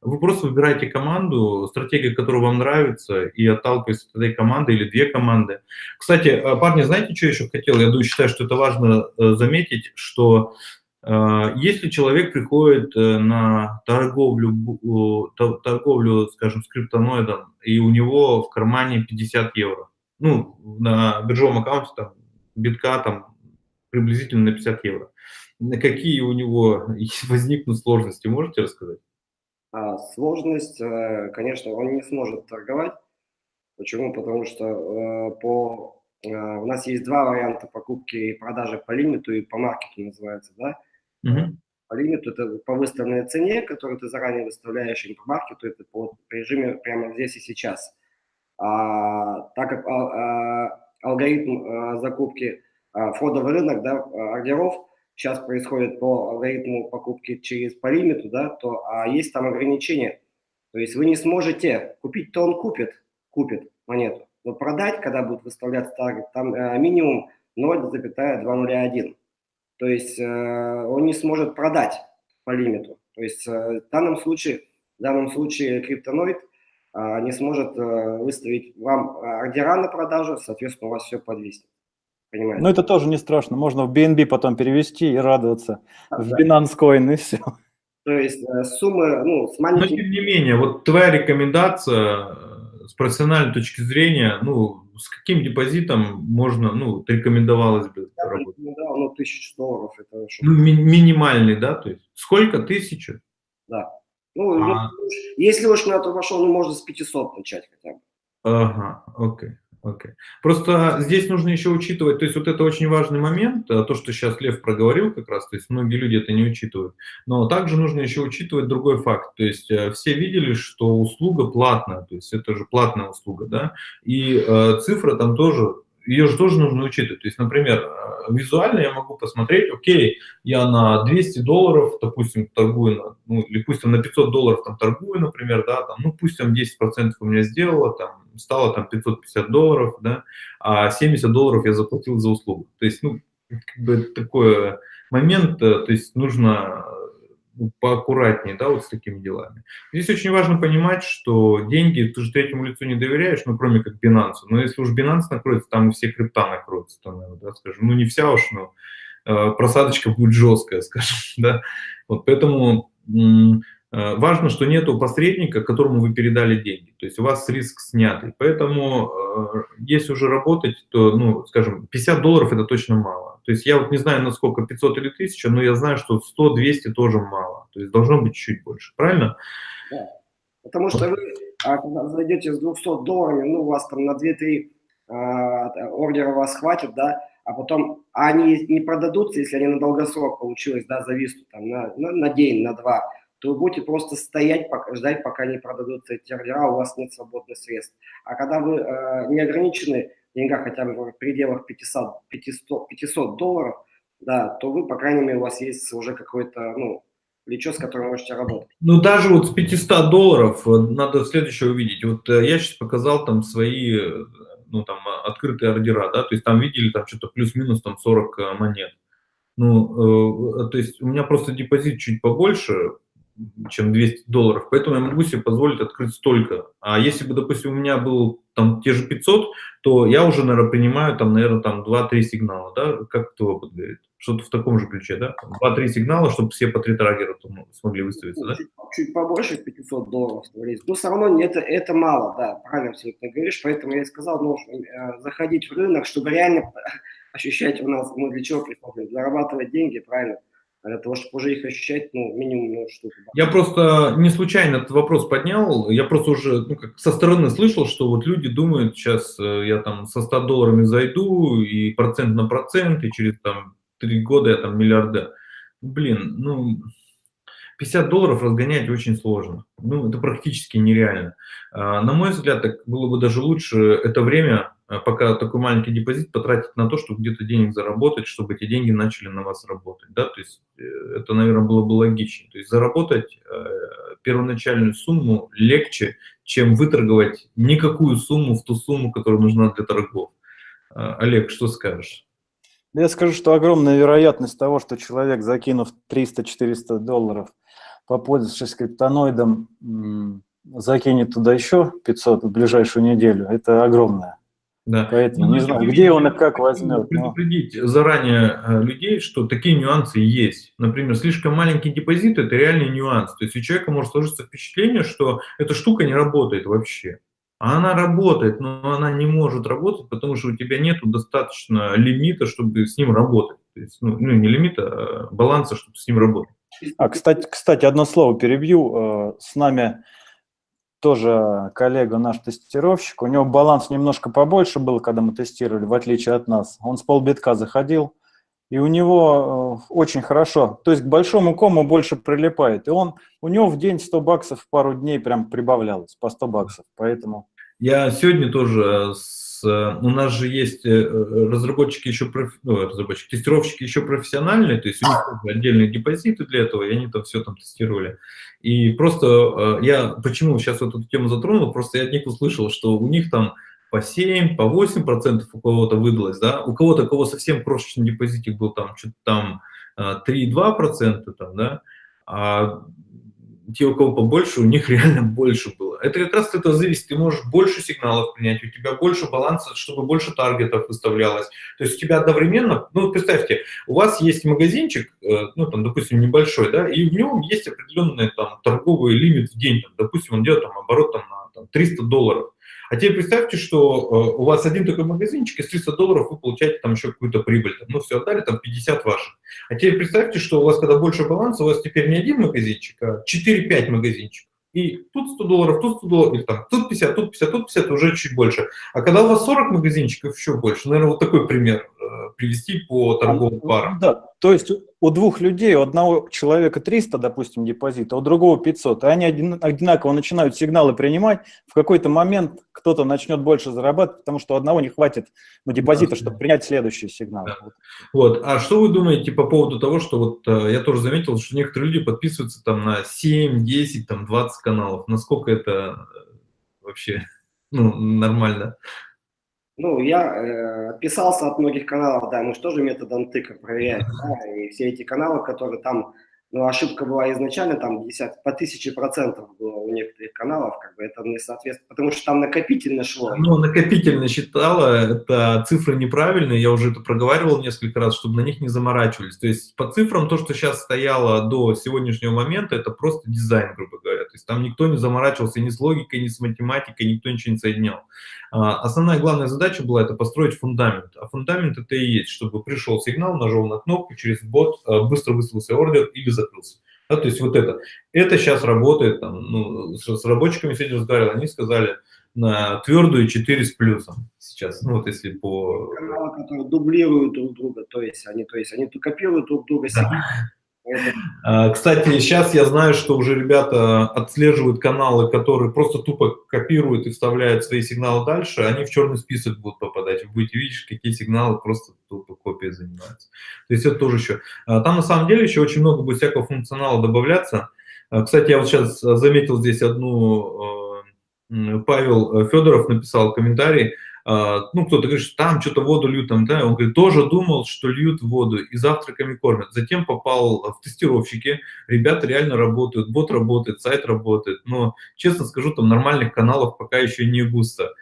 Вы просто выбираете команду, стратегию, которая вам нравится, и отталкиваетесь от этой команды или две команды. Кстати, э, парни, знаете, что еще хотел? Я думаю, считаю, что это важно э, заметить, что если человек приходит на торговлю, торговлю, скажем, с криптоноидом, и у него в кармане 50 евро, ну, на биржевом аккаунте там битка там приблизительно на 50 евро. Какие у него [LAUGHS] возникнут сложности, можете рассказать? А, сложность, э, конечно, он не сможет торговать. Почему? Потому что э, по, э, у нас есть два варианта покупки и продажи по лимиту и по маркету называется, да? Угу. По лимиту это по выставленной цене, которую ты заранее выставляешь, и по маркету это по режиме прямо здесь и сейчас. А, так как а, а, алгоритм э, закупки э, входа в рынок, да, ордеров сейчас происходит по алгоритму покупки через по лимиту, да, то а есть там ограничения. То есть вы не сможете купить, то он купит, купит монету, но продать, когда будет выставляться таргет, там э, минимум 0,201. То есть э, он не сможет продать по лимиту. То есть э, в данном случае, в данном случае криптоноид – не сможет э, выставить вам а, ордера на продажу, соответственно, у вас все подвиснет. Понимаете? Ну, это тоже не страшно. Можно в BNB потом перевести и радоваться. А, в да. Binance Coin и все. То есть э, суммы, ну, с маленьким... Но тем не менее, вот твоя рекомендация э, с профессиональной точки зрения, ну, с каким депозитом можно, ну, рекомендовалось бы Я работать? рекомендовал, ну, тысячу долларов. Это ну, ми минимальный, да? То есть сколько? Тысячу? Да. Ну, а... если уж на то пошел, ну, можно с 500 начать хотя бы. Ага, окей. Окей. Просто здесь нужно еще учитывать, то есть вот это очень важный момент, э, то, что сейчас Лев проговорил как раз, то есть многие люди это не учитывают, но также нужно еще учитывать другой факт, то есть э, все видели, что услуга платная, то есть это же платная услуга, да, и э, цифра там тоже ее же тоже нужно учитывать. То есть, например, э, визуально я могу посмотреть, окей, я на 200 долларов, допустим, торгую, на, ну, или пусть там на 500 долларов там торгую, например, да, там, ну, пусть там 10% у меня сделало, там, стало там 550 долларов, да, а 70 долларов я заплатил за услугу. То есть, ну, как бы такой момент, э, то есть нужно ну, поаккуратнее, да, вот с такими делами. Здесь очень важно понимать, что деньги, ты же третьему лицу не доверяешь, ну, кроме как Binance. Но если уж Binance накроется, там и все крипта накроются, там, да, скажем. Ну, не вся уж, но э, просадочка будет жесткая, [LAUGHS] скажем, да. Вот поэтому важно, что нету посредника, которому вы передали деньги. То есть у вас риск снятый. Поэтому э, если уже работать, то, ну, скажем, 50 долларов это точно мало. То есть я вот не знаю, насколько 500 или 1000, но я знаю, что 100-200 тоже мало. То есть должно быть чуть больше. Правильно? Да. Потому что вы, а, зайдете с 200 долларами, ну, у вас там на 2-3 а, ордера вас хватит, да, а потом они не продадутся, если они на долгосрок получилось, да, зависнут там на, на, на день, на два, то вы будете просто стоять, пока, ждать, пока не продадутся эти ордера, у вас нет свободных средств. А когда вы э, не ограничены в деньгах хотя бы в пределах 500, 500, 500 долларов, да, то вы, по крайней мере, у вас есть уже какой-то, ну, плечо, с которым можете работать. Ну, даже вот с 500 долларов э, надо следующее увидеть. Вот э, я сейчас показал там свои, э, ну, там, открытые ордера, да, то есть там видели там что-то плюс-минус там 40 монет. Ну, э, то есть у меня просто депозит чуть побольше, чем 200 долларов, поэтому я могу себе позволить открыть столько. А если бы, допустим, у меня был там те же 500, то я уже, наверное, принимаю там, наверное, там 2-3 сигнала, да, как это опыт говорит? Что-то в таком же ключе, да? 2-3 сигнала, чтобы все по 3 таргера смогли выставиться, да? Чуть, побольше 500 долларов, говорить. Но все равно это, это мало, да, правильно абсолютно говоришь, поэтому я сказал, ну, э, заходить в рынок, чтобы реально [LAUGHS] ощущать у нас, мы для чего приходим, зарабатывать деньги, правильно? Для того, чтобы уже их ощущать, ну, минимум ну, штуку. Я просто не случайно этот вопрос поднял, я просто уже ну, как со стороны слышал, что вот люди думают, сейчас э, я там со 100 долларами зайду, и процент на процент, и через там 3 года я там миллиардер. Блин, ну, 50 долларов разгонять очень сложно. Ну, это практически нереально. А, на мой взгляд, так было бы даже лучше это время, а, пока такой маленький депозит, потратить на то, чтобы где-то денег заработать, чтобы эти деньги начали на вас работать. Да? То есть э, это, наверное, было бы логичнее. То есть заработать э, первоначальную сумму легче, чем выторговать никакую сумму в ту сумму, которая нужна для торгов. А, Олег, что скажешь? Я скажу, что огромная вероятность того, что человек, закинув 300-400 долларов, попользовавшись криптоноидом, закинет туда еще 500 в ближайшую неделю, это огромное. Да. Поэтому ну, не знаю, где он и как возьмет. Предупредить но... заранее э, людей, что такие нюансы есть. Например, слишком маленький депозит – это реальный нюанс. То есть у человека может сложиться впечатление, что эта штука не работает вообще. А она работает, но она не может работать, потому что у тебя нет достаточно лимита, чтобы с ним работать. То есть, ну, ну, не лимита, а баланса, чтобы с ним работать. А, кстати, кстати, одно слово перебью. Э, с нами тоже коллега наш тестировщик, у него баланс немножко побольше был, когда мы тестировали, в отличие от нас. Он с полбитка заходил, и у него э, очень хорошо, то есть к большому кому больше прилипает. И он, у него в день 100 баксов в пару дней прям прибавлялось, по 100 баксов, поэтому... Я сегодня тоже с Э, у нас же есть э, разработчики еще, ну, разработчики, тестировщики еще профессиональные, то есть у них отдельные депозиты для этого, и они там все там тестировали. И просто э, я, почему сейчас вот эту тему затронул, просто я от них услышал, что у них там по 7, по 8 процентов у кого-то выдалось, да, у кого-то, кого совсем крошечный депозитик был там, что-то там 3,2 процента, там, да, а те, у кого побольше, у них [LAUGHS] реально больше было. Это как раз это зависит. Ты можешь больше сигналов принять, у тебя больше баланса, чтобы больше таргетов выставлялось. То есть у тебя одновременно, ну, представьте, у вас есть магазинчик, э, ну, там, допустим, небольшой, да, и в нем есть определенный там торговый лимит в день. Там, допустим, он делает там оборот там, на там, 300 долларов. А теперь представьте, что э, у вас один такой магазинчик, из 300 долларов вы получаете там еще какую-то прибыль. Ну, все отдали, там 50 ваших. А теперь представьте, что у вас, когда больше баланса, у вас теперь не один магазинчик, а 4-5 магазинчиков. И тут 100 долларов, тут 100 долларов, или там тут 50, тут 50, тут 50, уже чуть больше. А когда у вас 40 магазинчиков, еще больше. Наверное, вот такой пример привести по торговым парам. Да, то есть у двух людей, у одного человека 300, допустим, депозита, у другого 500, и они одинаково начинают сигналы принимать, в какой-то момент кто-то начнет больше зарабатывать, потому что у одного не хватит ну, депозита, чтобы принять следующий сигнал. Да. Вот, а что вы думаете по поводу того, что вот я тоже заметил, что некоторые люди подписываются там на 7, 10, там 20 каналов, насколько это вообще [LAUGHS] ну, нормально? Ну, я э, отписался от многих каналов, да, мы же тоже методом тыка проверяем, да, и все эти каналы, которые там но ошибка была изначально, там 50, по тысяче процентов было у некоторых каналов, как бы это не соответствует, потому что там накопительно шло. Ну, накопительно считала, это цифры неправильные, я уже это проговаривал несколько раз, чтобы на них не заморачивались. То есть по цифрам то, что сейчас стояло до сегодняшнего момента, это просто дизайн, грубо говоря. То есть там никто не заморачивался ни с логикой, ни с математикой, никто ничего не соединял. А, основная главная задача была это построить фундамент. А фундамент это и есть, чтобы пришел сигнал, нажал на кнопку, через бот а, быстро выслался ордер или закрылся. Да, то есть вот это. Это сейчас работает, там, ну, с, с рабочиками сегодня разговаривал, они сказали на твердую 4 с плюсом сейчас, ну вот если по... Каналы, которые дублируют друг друга, то есть они, то есть они копируют друг друга, да. А, кстати, сейчас я знаю, что уже ребята отслеживают каналы, которые просто тупо копируют и вставляют свои сигналы дальше, они в черный список будут попадать. Вы будете видеть, какие сигналы просто тупо копией занимаются. То есть это тоже еще. А, там на самом деле еще очень много будет всякого функционала добавляться. А, кстати, я вот сейчас заметил здесь одну, Павел Федоров написал комментарий, ну, кто-то говорит, что там что-то воду льют, там, да, он говорит, тоже думал, что льют воду и завтраками кормят. Затем попал в тестировщики, ребята реально работают, бот работает, сайт работает, но, честно скажу, там нормальных каналов пока еще не густо.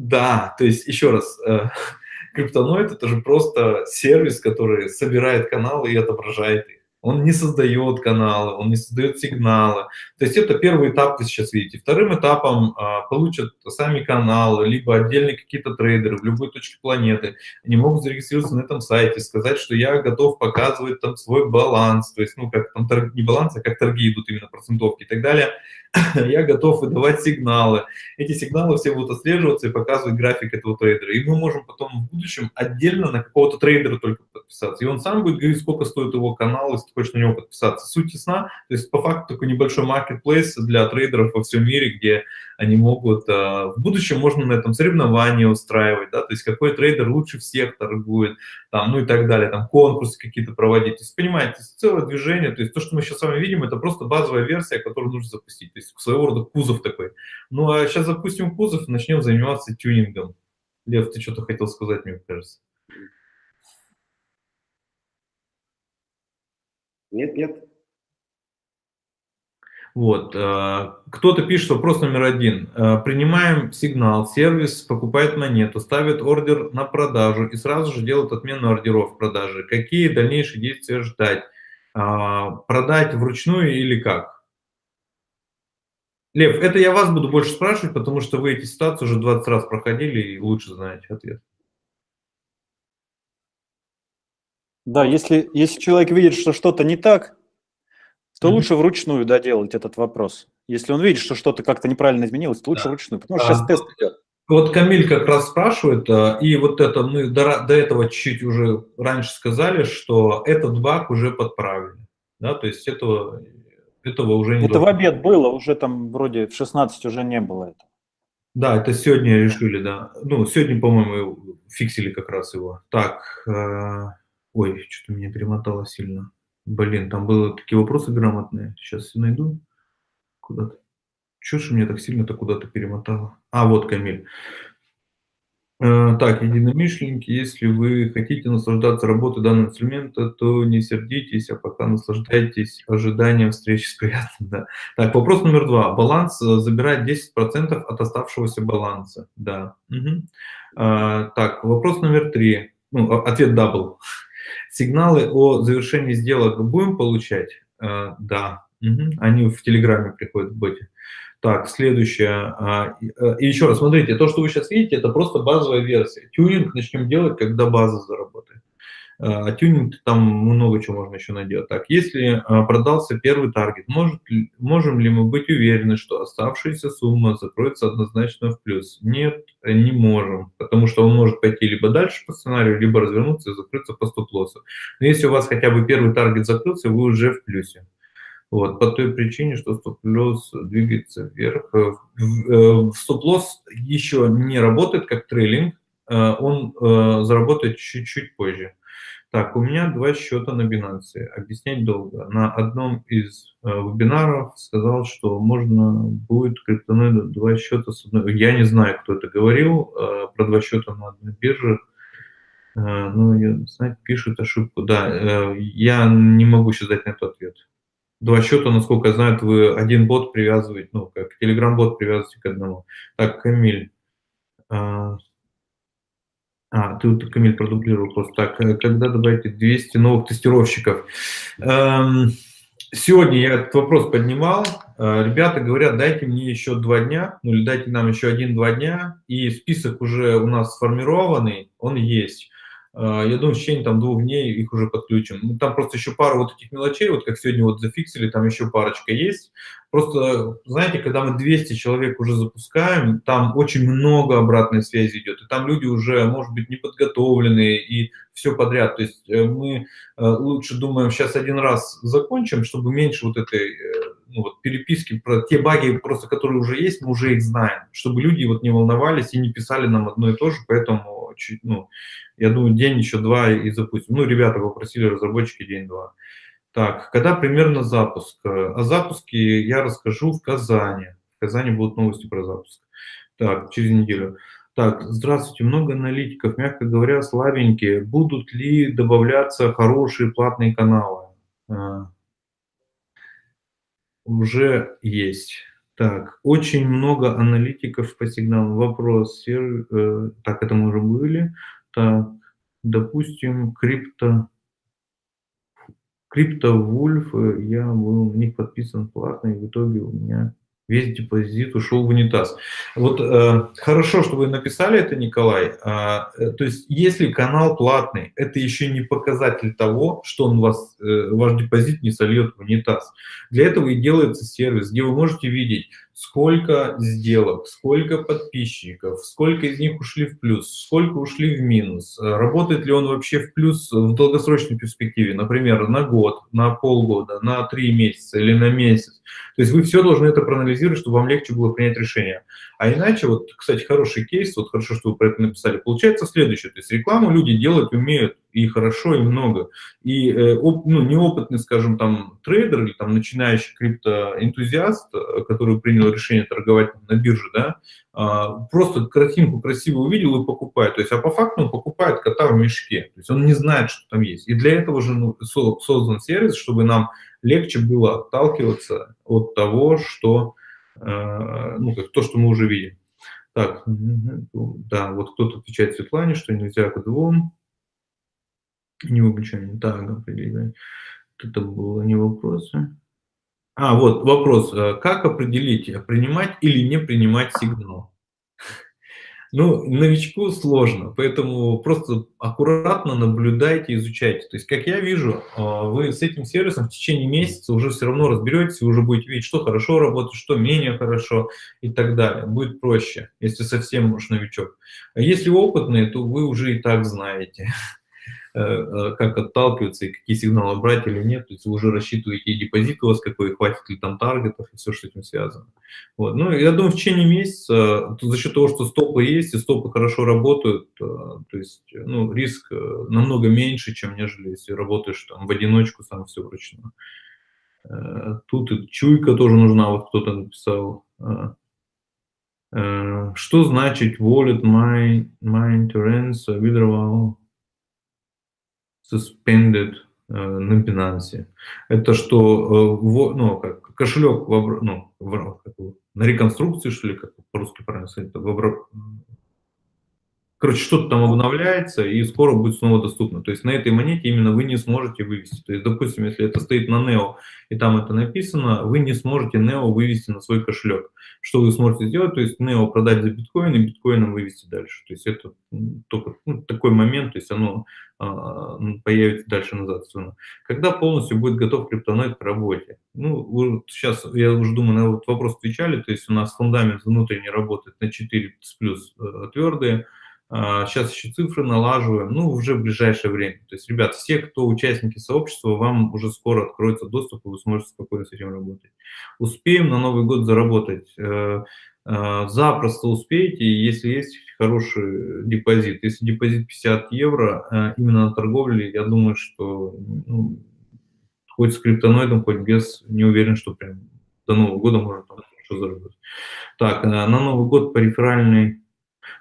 Да, то есть, еще раз, э, [LAUGHS] криптоноид это же просто сервис, который собирает каналы и отображает их. Он не создает каналы, он не создает сигналы. То есть это первый этап, вы сейчас видите. Вторым этапом а, получат сами каналы, либо отдельные какие-то трейдеры в любой точке планеты. Они могут зарегистрироваться на этом сайте, сказать, что я готов показывать там свой баланс, то есть, ну, как там торг, не баланс, а как торги идут именно процентовки и так далее. [COUGHS] я готов выдавать сигналы. Эти сигналы все будут отслеживаться и показывать график этого трейдера. И мы можем потом в будущем отдельно на какого-то трейдера только подписаться. И он сам будет говорить, сколько стоит его канал, ты хочешь на него подписаться. Суть ясна. То есть по факту такой небольшой маркетплейс для трейдеров во всем мире, где они могут... А, в будущем можно на этом соревнования устраивать, да, то есть какой трейдер лучше всех торгует, там, ну и так далее, там конкурсы какие-то проводить. То есть, понимаете, целое движение, то есть то, что мы сейчас с вами видим, это просто базовая версия, которую нужно запустить, то есть своего рода кузов такой. Ну а сейчас запустим кузов и начнем заниматься тюнингом. Лев, ты что-то хотел сказать, мне кажется. Нет, нет. Вот. Э, кто-то пишет вопрос номер один. Э, принимаем сигнал, сервис покупает монету, ставит ордер на продажу и сразу же делает отмену ордеров продажи. Какие дальнейшие действия ждать? Э, продать вручную или как? Лев, это я вас буду больше спрашивать, потому что вы эти ситуации уже 20 раз проходили и лучше знаете ответ. Да, если, если человек видит, что что-то не так, то mm -hmm. лучше вручную доделать этот вопрос. Если он видит, что что-то как-то неправильно изменилось, то лучше да. вручную, потому что а, сейчас тест идет. Вот Камиль как раз спрашивает, а, и вот это мы до, до этого чуть-чуть уже раньше сказали, что этот баг уже подправили. Да, то есть этого, этого уже не Это должно. в обед было, уже там вроде в 16 уже не было этого. Да, это сегодня решили, да. Ну, сегодня, по-моему, фиксили как раз его. Так, э, ой, что-то меня перемотало сильно. Блин, там были такие вопросы грамотные. Сейчас найду. Куда-то. Чего же меня так сильно-то куда-то перемотало? А, вот Камиль. Э, так, единомышленники, если вы хотите наслаждаться работой данного инструмента, то не сердитесь, а пока наслаждайтесь ожиданием встречи с приятным. Да. Так, вопрос номер два. Баланс э, забирает 10% от оставшегося баланса. Да. Угу. А, так, вопрос номер три. Ну, ответ double. Сигналы о завершении сделок будем получать? Э, да, угу. они в Телеграме приходят в боте. Так, следующее. А, э, и еще раз, смотрите, то, что вы сейчас видите, это просто базовая версия. Тюнинг начнем делать, когда база заработает. А тюнинг там много чего можно еще наделать. Так, если а, продался первый таргет, может, можем ли мы быть уверены, что оставшаяся сумма закроется однозначно в плюс? Нет, не можем, потому что он может пойти либо дальше по сценарию, либо развернуться и закрыться по стоп-лоссу. Но если у вас хотя бы первый таргет закрылся, вы уже в плюсе. Вот, по той причине, что стоп-лосс двигается вверх. Э, э, стоп-лосс еще не работает как трейлинг, э, он заработает чуть-чуть позже. Так, у меня два счета на Binance. Объяснять долго. На одном из э, вебинаров сказал, что можно будет криптоноида два счета с одной... Я не знаю, кто это говорил э, про два счета на одной бирже. Э, ну, я, знаете, пишет ошибку. Да, э, я не могу сейчас дать на этот ответ. Два счета, насколько я знаю, вы один бот привязываете, ну, как Telegram-бот привязываете к одному. Так, Камиль. Э, а, ты вот, Камиль, продублировал просто так. Э, когда добавите 200 новых тестировщиков? Эм, сегодня я этот вопрос поднимал. Э, ребята говорят, дайте мне еще два дня, ну или дайте нам еще один-два дня, и список уже у нас сформированный, он есть. Э, я думаю, в течение там двух дней их уже подключим. Ну, там просто еще пару вот этих мелочей, вот как сегодня вот зафиксили, там еще парочка есть. Просто, знаете, когда мы 200 человек уже запускаем, там очень много обратной связи идет, и там люди уже, может быть, неподготовленные и все подряд. То есть э, мы э, лучше думаем, сейчас один раз закончим, чтобы меньше вот этой ну, вот переписки про те баги, просто которые уже есть, мы уже их знаем, чтобы люди вот не волновались и не писали нам одно и то же, поэтому, ну, я думаю, день еще два и запустим. Ну, ребята попросили разработчики день-два. Так, когда примерно запуск? О запуске я расскажу в Казани. В Казани будут новости про запуск. Так, через неделю. Так, здравствуйте, много аналитиков, мягко говоря, слабенькие. Будут ли добавляться хорошие платные каналы? А, уже есть. Так, очень много аналитиков по сигналу. Вопрос. Э, так, это мы уже были. Так, допустим, крипто... Криптовульф, э, я был на них подписан платно, и в итоге у меня весь депозит ушел в унитаз. Вот э, хорошо, что вы написали это, Николай. А, э, то есть, если канал платный, это еще не показатель того, что он вас, э, ваш депозит не сольет в унитаз. Для этого и делается сервис, где вы можете видеть, сколько сделок, сколько подписчиков, сколько из них ушли в плюс, сколько ушли в минус, э, работает ли он вообще в плюс в долгосрочной перспективе, например, на год, на полгода, на три месяца или на месяц. То есть вы все должны это проанализировать, чтобы вам легче было принять решение. А иначе, вот, кстати, хороший кейс, вот хорошо, что вы про это написали, получается следующее. То есть рекламу люди делать умеют и хорошо, и много. И э, ну, неопытный, скажем, там, трейдер или там начинающий криптоэнтузиаст, э, который принял решение торговать на бирже, да, э, просто картинку красиво увидел и покупает. То есть, а по факту он покупает кота в мешке. То есть он не знает, что там есть. И для этого же ну, создан сервис, чтобы нам легче было отталкиваться от того, что, э, ну, как то, что мы уже видим. Так, да, вот кто-то отвечает Светлане, что нельзя к двум. Не выключаем так определение. Это было не вопросы. А, вот вопрос. Э, как определить, принимать или не принимать сигнал? Ну, новичку сложно, поэтому просто аккуратно наблюдайте, изучайте. То есть, как я вижу, а, вы с этим сервисом в течение месяца уже все равно разберетесь, вы уже будете видеть, что хорошо работает, что менее хорошо и так далее. Будет проще, если совсем уж новичок. А если опытный, то вы уже и так знаете. Э, э, как отталкиваться и какие сигналы брать или нет. То есть вы уже рассчитываете депозит у вас какой, хватит ли там таргетов и все, что с этим связано. Вот. Ну, я думаю, в течение месяца, за счет того, что стопы есть и стопы хорошо работают, э, то есть ну, риск намного меньше, чем нежели если работаешь там в одиночку, сам все вручную. Тут и чуйка тоже нужна, вот кто-то написал. Что значит wallet my, my interference withdrawal? Suspended э, на Binance. Это что, э, ну, как кошелек в, ну, в, на реконструкции, что ли, как по-русски правильно сказать, в, Короче, что-то там обновляется, и скоро будет снова доступно. То есть на этой монете именно вы не сможете вывести. То есть, допустим, если это стоит на NEO, и там это написано, вы не сможете NEO вывести на свой кошелек. Что вы сможете сделать? То есть NEO продать за биткоин и биткоином вывести дальше. То есть это только ну, такой момент, то есть оно а, появится дальше назад. Когда полностью будет готов криптоноид к работе? Ну, вы, сейчас, я уже думаю, на этот вопрос отвечали, то есть у нас фундамент внутренний работает на 4 плюс э, твердые, Сейчас а, еще цифры налаживаем, ну, уже в ближайшее время. То есть, ребят, все, кто участники сообщества, вам уже скоро откроется доступ, и вы сможете спокойно с этим работать. Успеем на Новый год заработать. Э, э, запросто успеете, если есть хороший депозит. Если депозит 50 евро, э, именно на торговле, я думаю, что ну, хоть с криптоноидом, хоть без, не уверен, что прям до Нового года можно там хорошо заработать. Так, на Новый год по реферальной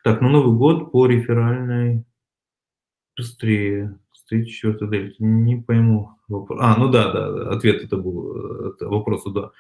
так, на Новый год по реферальной быстрее. Стоит четвертая дельта. Не пойму. Вопрос. А, ну да, да, ответ это был, это вопросу, да.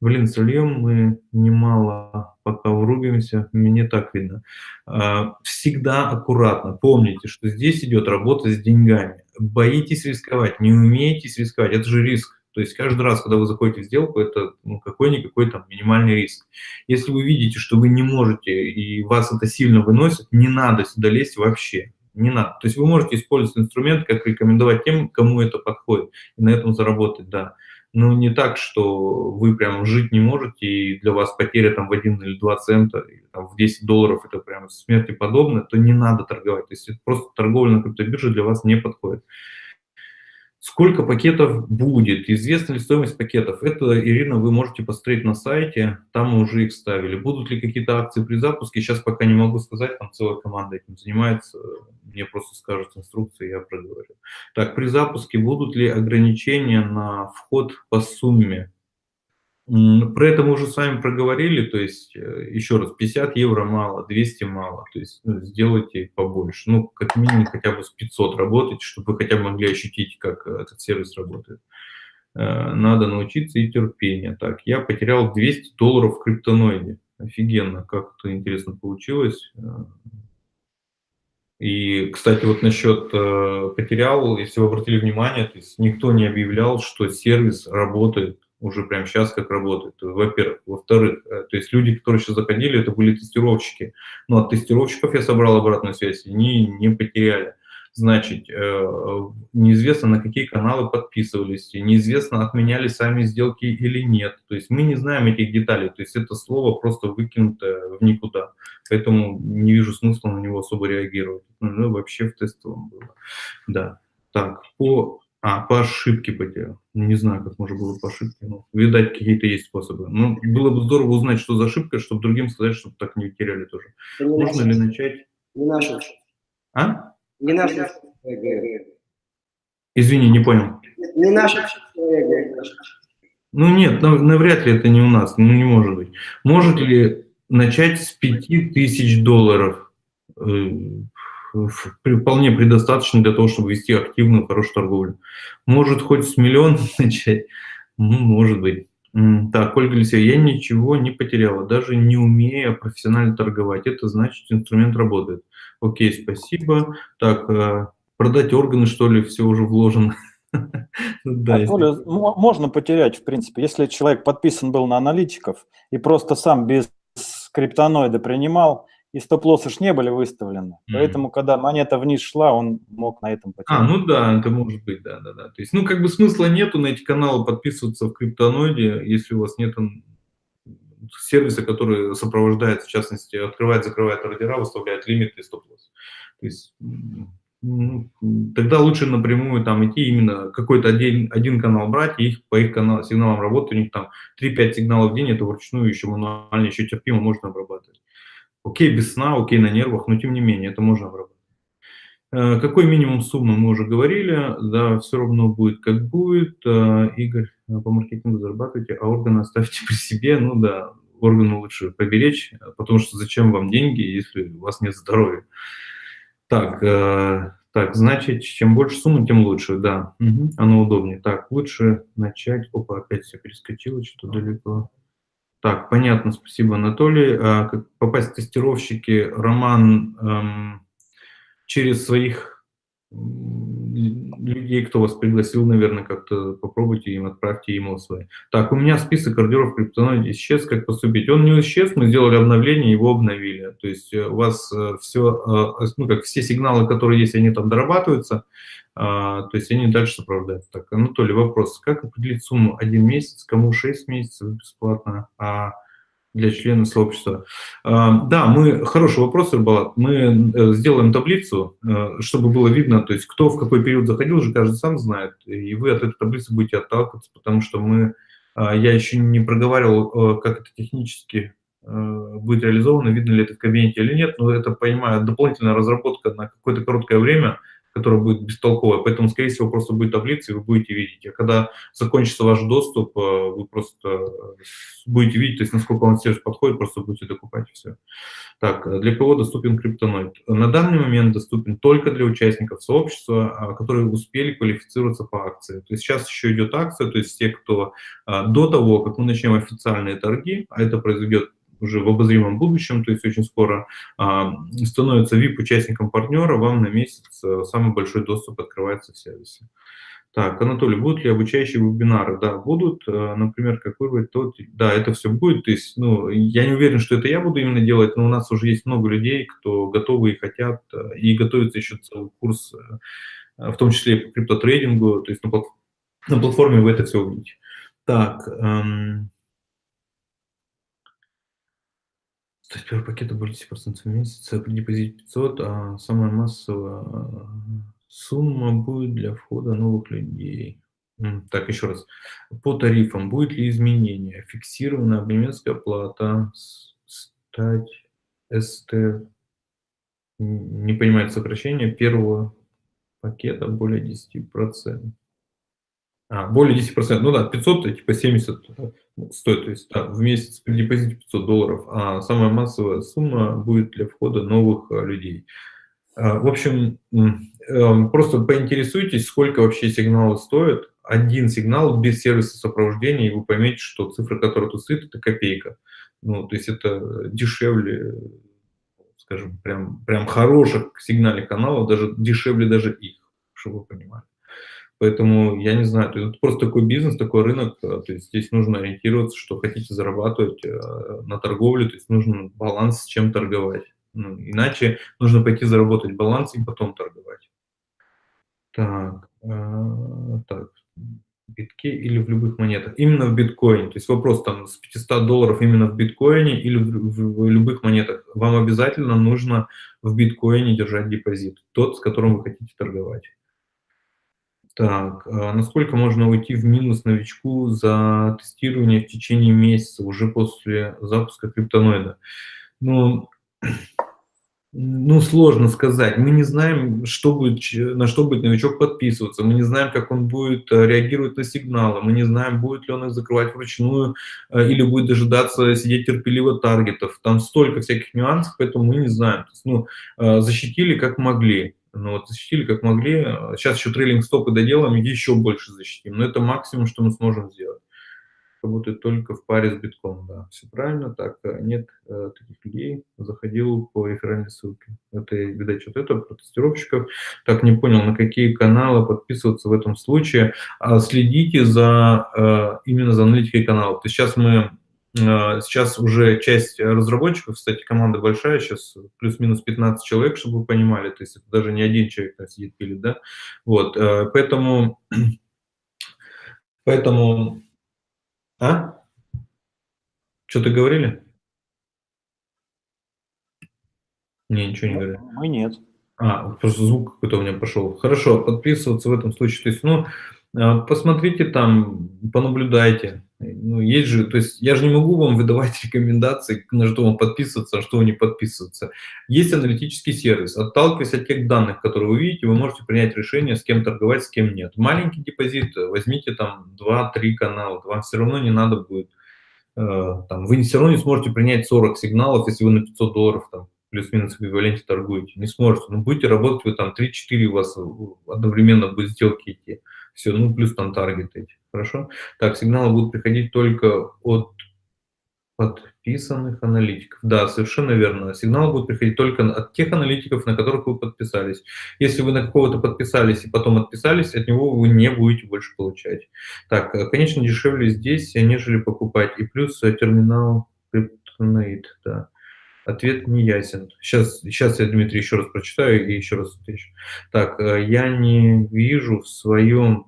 Блин, сольем мы немало, пока врубимся, мне так видно. А, всегда аккуратно. Помните, что здесь идет работа с деньгами. Боитесь рисковать, не умеете рисковать, это же риск. То есть каждый раз, когда вы заходите в сделку, это ну, какой-никакой там минимальный риск. Если вы видите, что вы не можете и вас это сильно выносит, не надо сюда лезть вообще. Не надо. То есть вы можете использовать инструмент, как рекомендовать тем, кому это подходит, и на этом заработать, да. Но не так, что вы прям жить не можете, и для вас потеря там в 1 или 2 цента, или там в 10 долларов, это прям смерти подобно, то не надо торговать. То есть просто торговля на криптобирже для вас не подходит. Сколько пакетов будет? Известна ли стоимость пакетов? Это, Ирина, вы можете посмотреть на сайте, там мы уже их ставили. Будут ли какие-то акции при запуске? Сейчас пока не могу сказать, там целая команда этим занимается. Мне просто скажут инструкции, я проговорю. Так, при запуске будут ли ограничения на вход по сумме? Про это мы уже с вами проговорили, то есть, э, еще раз, 50 евро мало, 200 мало, то есть ну, сделайте побольше, ну, как минимум хотя бы с 500 работать, чтобы вы хотя бы могли ощутить, как э, этот сервис работает. Э, надо научиться и терпение. Так, я потерял 200 долларов в криптоноиде. Офигенно, как это интересно получилось. И, кстати, вот насчет потерял, если вы обратили внимание, то есть никто не объявлял, что сервис работает уже прямо сейчас как работает, во-первых. Во-вторых, э, то есть люди, которые сейчас заходили, это были тестировщики. Но от тестировщиков я собрал обратную связь, они не потеряли. Значит, э, неизвестно, на какие каналы подписывались, неизвестно, отменяли сами сделки или нет. То есть мы не знаем этих деталей, то есть это слово просто выкинуто в никуда. Поэтому не вижу смысла на него особо реагировать. Ну, вообще в тестовом было. Да. Так, по а, по ошибке потерял. Не знаю, как можно было по ошибке. Но, видать, какие-то есть способы. Ну, было бы здорово узнать, что за ошибка, чтобы другим сказать, чтобы так не теряли тоже. Не Можно ли начать? Не наша. А? Не наша. Извини, не понял. Не наша. Ну нет, навряд ли это не у нас, ну не может быть. Может ли начать с 5000 долларов? Вполне предостаточно для того, чтобы вести активную, хорошую торговлю. Может, хоть с миллиона [LAUGHS] начать? Ну, может быть. Так, Ольга Алексеевна, я ничего не потеряла, даже не умея профессионально торговать. Это значит, инструмент работает. Окей, спасибо. Так, э, продать органы, что ли, все уже вложено? [LAUGHS] Да, если... Можно потерять, в принципе, если человек подписан был на аналитиков и просто сам без криптоноида принимал, и стоп-лоссы ж не были выставлены. Mm-hmm. Поэтому, когда монета вниз шла, он мог на этом потерять. А, ну да, это может быть, да, да, да. То есть, ну, как бы смысла нету на эти каналы подписываться в криптоноиде, если у вас нет сервиса, который сопровождает, в частности, открывает, закрывает ордера, выставляет лимиты и стоп-лосс. То есть, ну, тогда лучше напрямую там идти, именно какой-то один, один канал брать, и их, по их канал, сигналам работать, у них там 3-5 сигналов в день, это вручную еще мануально, еще терпимо можно обрабатывать. Окей, без сна, окей, на нервах, но тем не менее, это можно обработать. Э, какой минимум суммы мы уже говорили, да, все равно будет как будет. Э, Игорь, э, по маркетингу зарабатывайте, а органы оставьте при себе. Ну да, органы лучше поберечь, потому что зачем вам деньги, если у вас нет здоровья. Так, так, значит, чем больше суммы, тем лучше, да, угу, оно удобнее. Так, лучше начать, опа, опять все перескочило, что-то далеко. Так, понятно, спасибо, Анатолий. А, как попасть в тестировщики, Роман, эм, через своих людей, кто вас пригласил, наверное, как-то попробуйте им, отправьте email свои. Так, у меня список ордеров в криптоноиде исчез, как поступить? Он не исчез, мы сделали обновление, его обновили. То есть э, у вас э, все, э, ну, как все сигналы, которые есть, они там дорабатываются, а, то есть они дальше сопровождают. Так, Анатолий, вопрос. Как определить сумму один месяц, кому 6 месяцев бесплатно, а для членов сообщества. А, да, мы, хороший вопрос, Ирбалат. Мы э, сделаем таблицу, э, чтобы было видно, то есть кто в какой период заходил, уже каждый сам знает, и вы от этой таблицы будете отталкиваться, потому что мы, а, я еще не проговаривал, э, как это технически будет реализовано, видно ли это в кабинете или нет, но это, понимаю, дополнительная разработка на какое-то короткое время – которая будет бестолковая. Поэтому, скорее всего, просто будет таблица, и вы будете видеть. А когда закончится ваш доступ, э, вы просто э, будете видеть, то есть насколько он сервис подходит, просто будете докупать все. Так, э, для кого доступен криптоноид? На данный момент доступен только для участников сообщества, а, которые успели квалифицироваться по акции. То есть сейчас еще идет акция, то есть те, кто до того, как мы начнем официальные торги, а это произойдет уже в обозримом будущем, то есть очень скоро, а, становится VIP-участником партнера, вам на месяц э, самый большой доступ открывается в сервисе. Так, Анатолий, будут ли обучающие вебинары? Да, будут. Э, например, как выбрать тот... Да, это все будет. То есть, ну, я не уверен, что это я буду именно делать, но у нас уже есть много людей, кто готовы и хотят, э, и готовится еще целый курс, в том числе по криптотрейдингу, то есть на платформе вы это все увидите. Так, эм... То есть первый пакет были 10% в месяц, при депозите 500, а самая массовая сумма будет для входа новых людей. Так, еще раз. По тарифам будет ли изменение? Фиксированная абонентская плата, стать СТ, не понимает сокращение первого пакета более 10%. А, более 10%, ну да, 500, это типа 70 стоит, то есть да, в месяц при депозите 500 долларов, а самая массовая сумма будет для входа новых а, людей. А, в общем, эм, просто поинтересуйтесь, сколько вообще сигналы стоят. Один сигнал без сервиса сопровождения, и вы поймете, что цифра, которая тут стоит, это копейка. Ну, то есть это дешевле, скажем, прям, прям хороших сигнальных каналов, даже дешевле даже их, чтобы вы понимали. Поэтому я не знаю, это просто такой бизнес, такой рынок, э, то есть здесь нужно ориентироваться, что хотите зарабатывать э, на торговле, то есть нужен баланс, с чем торговать. Ну, иначе нужно пойти заработать баланс и потом торговать. Так, э, так, в битке или в любых монетах? Именно в биткоине. То есть вопрос там с 500 долларов именно в биткоине или в, в, в любых монетах. Вам обязательно нужно в биткоине держать депозит, тот, с которым вы хотите торговать. Так, а насколько можно уйти в минус новичку за тестирование в течение месяца, уже после запуска криптоноида? Ну, [CLEARS THROAT] ну, сложно сказать. Мы не знаем, что будет, на что будет новичок подписываться. Мы не знаем, как он будет э, реагировать на сигналы. Мы не знаем, будет ли он их закрывать вручную э, или будет дожидаться сидеть терпеливо таргетов. Там столько всяких нюансов, поэтому мы не знаем. То есть, ну, э, защитили как могли. Ну вот защитили как могли. Сейчас еще трейлинг стопы доделаем, еще больше защитим. Но это максимум, что мы сможем сделать. Работает только в паре с битком, да. Все правильно, так, э, нет э, таких людей. Заходил по реферальной ссылке. Это, видать, вот это, про тестировщиков. Так, не понял, на какие каналы подписываться в этом случае. А следите за, э, именно за аналитикой канала. То есть сейчас мы сейчас уже часть разработчиков, кстати, команда большая, сейчас плюс-минус 15 человек, чтобы вы понимали, то есть это даже не один человек там сидит пилит, да, вот, э, поэтому, [CLEARS THROAT] поэтому, а? Что-то говорили? Не, ничего не говорили. Мы нет. А, просто звук какой-то у меня пошел. Хорошо, подписываться в этом случае, то есть, ну, а, посмотрите там, понаблюдайте. Ну, есть же, то есть я же не могу вам [LAUGHS] выдавать рекомендации, на что вам подписываться, а что не подписываться. Есть аналитический сервис. Отталкиваясь от тех данных, которые вы видите, вы можете принять решение, с кем торговать, с кем нет. Маленький депозит, возьмите там 2-3 канала, вам все равно не надо будет, э, там, вы все равно не сможете принять 40 сигналов, если вы на 500 долларов там плюс-минус эквиваленте торгуете. Не сможете. Но будете работать, вы там 3-4 у вас одновременно будет сделки идти. Все, ну плюс там таргет эти. Хорошо? Так, сигналы будут приходить только от подписанных аналитиков. Да, совершенно верно. Сигнал будет приходить только от тех аналитиков, на которых вы подписались. Если вы на какого-то подписались и потом отписались, от него вы не будете больше получать. Так, э, конечно, дешевле здесь, нежели покупать. И плюс э, терминал Kryptonite, да. Ответ не ясен. Сейчас, сейчас я, Дмитрий, еще раз прочитаю и еще раз отвечу. Так, э, я не вижу в своем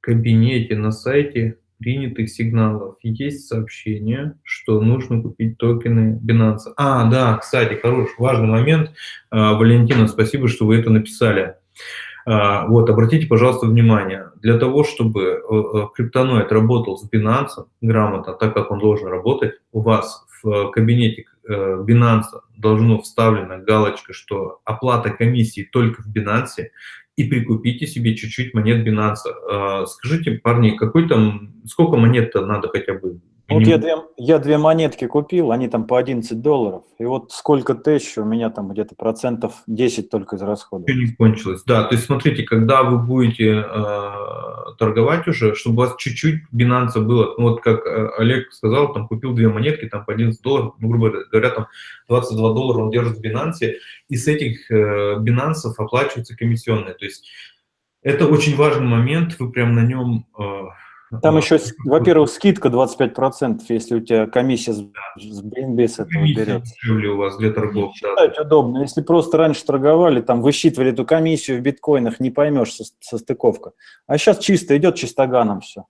кабинете на сайте принятых сигналов есть сообщение, что нужно купить токены Binance. А, да, кстати, хороший, важный момент. А, Валентина, спасибо, что вы это написали. А, вот, обратите, пожалуйста, внимание. Для того, чтобы э, э, криптоноид работал с Binance грамотно, так как он должен работать, у вас в кабинете э, Binance должно вставлена галочка, что оплата комиссии только в Binance, и прикупите себе чуть-чуть монет Binance. А, скажите, парни, какой там, сколько монет-то надо хотя бы? Вот я две, я две монетки купил, они там по 11 долларов. И вот сколько тысяч, у меня там где-то процентов 10 только из расходов. Еще не кончилось. Да, то есть смотрите, когда вы будете э, торговать уже, чтобы у вас чуть-чуть бинанса было, ну вот как э, Олег сказал, там купил две монетки, там по 11 долларов, ну, грубо говоря, там 22 доллара он держит в бинансе, и с этих э, бинансов оплачиваются комиссионные. То есть это очень важный момент, вы прям на нем... Э, там еще, во-первых, скидка 25%, если у тебя комиссия с, с этого берется. у вас для торгов. Считать да. удобно. Если просто раньше торговали, там высчитывали эту комиссию в биткоинах, не поймешь со, со стыковка. А сейчас чисто идет чистоганом все.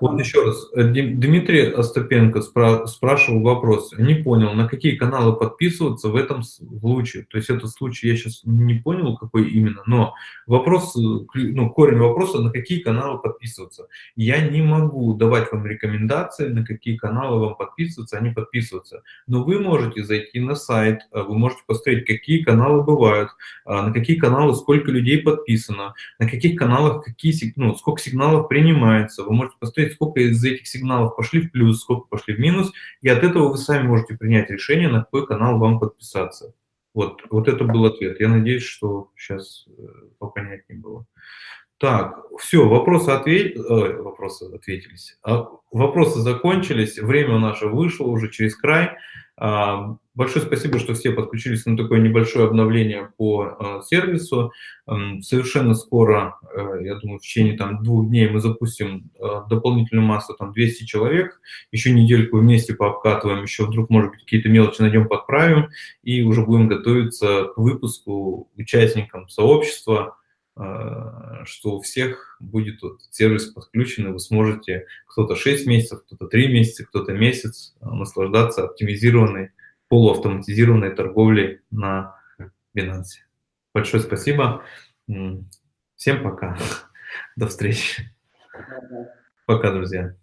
Вот еще раз, э, Дмитрий Остапенко спра спрашивал вопрос, не понял, на какие каналы подписываться в этом случае. То есть этот случай я сейчас не понял, какой именно, но вопрос, э, ну, корень вопроса, на какие каналы подписываться. Я не могу давать вам рекомендации, на какие каналы вам подписываться, а не подписываться. Но вы можете зайти на сайт, э, вы можете посмотреть, какие каналы бывают, на какие каналы сколько людей подписано, на каких каналах какие, ну, сколько сигналов принимается. Вы можете посмотреть, сколько из этих сигналов пошли в плюс, сколько пошли в минус, и от этого вы сами можете принять решение, на какой канал вам подписаться. Вот, вот это был ответ. Я надеюсь, что сейчас э, попонятнее было. Так, все, вопросы, ответ... Ой, вопросы ответились. А, вопросы закончились, время наше вышло уже через край. А, большое спасибо, что все подключились на такое небольшое обновление по а, сервису. Совершенно скоро, э, я думаю, в течение там, двух дней мы запустим а, дополнительную массу, там 200 человек. Еще недельку вместе пообкатываем, еще вдруг, может быть, какие-то мелочи найдем, подправим. И уже будем готовиться к выпуску участникам сообщества, что у всех будет вот сервис подключен, и вы сможете кто-то 6 месяцев, кто-то 3 месяца, кто-то месяц наслаждаться оптимизированной, полуавтоматизированной торговлей на Binance. Большое спасибо. Всем пока. [LAUGHS] До встречи. Пока, друзья.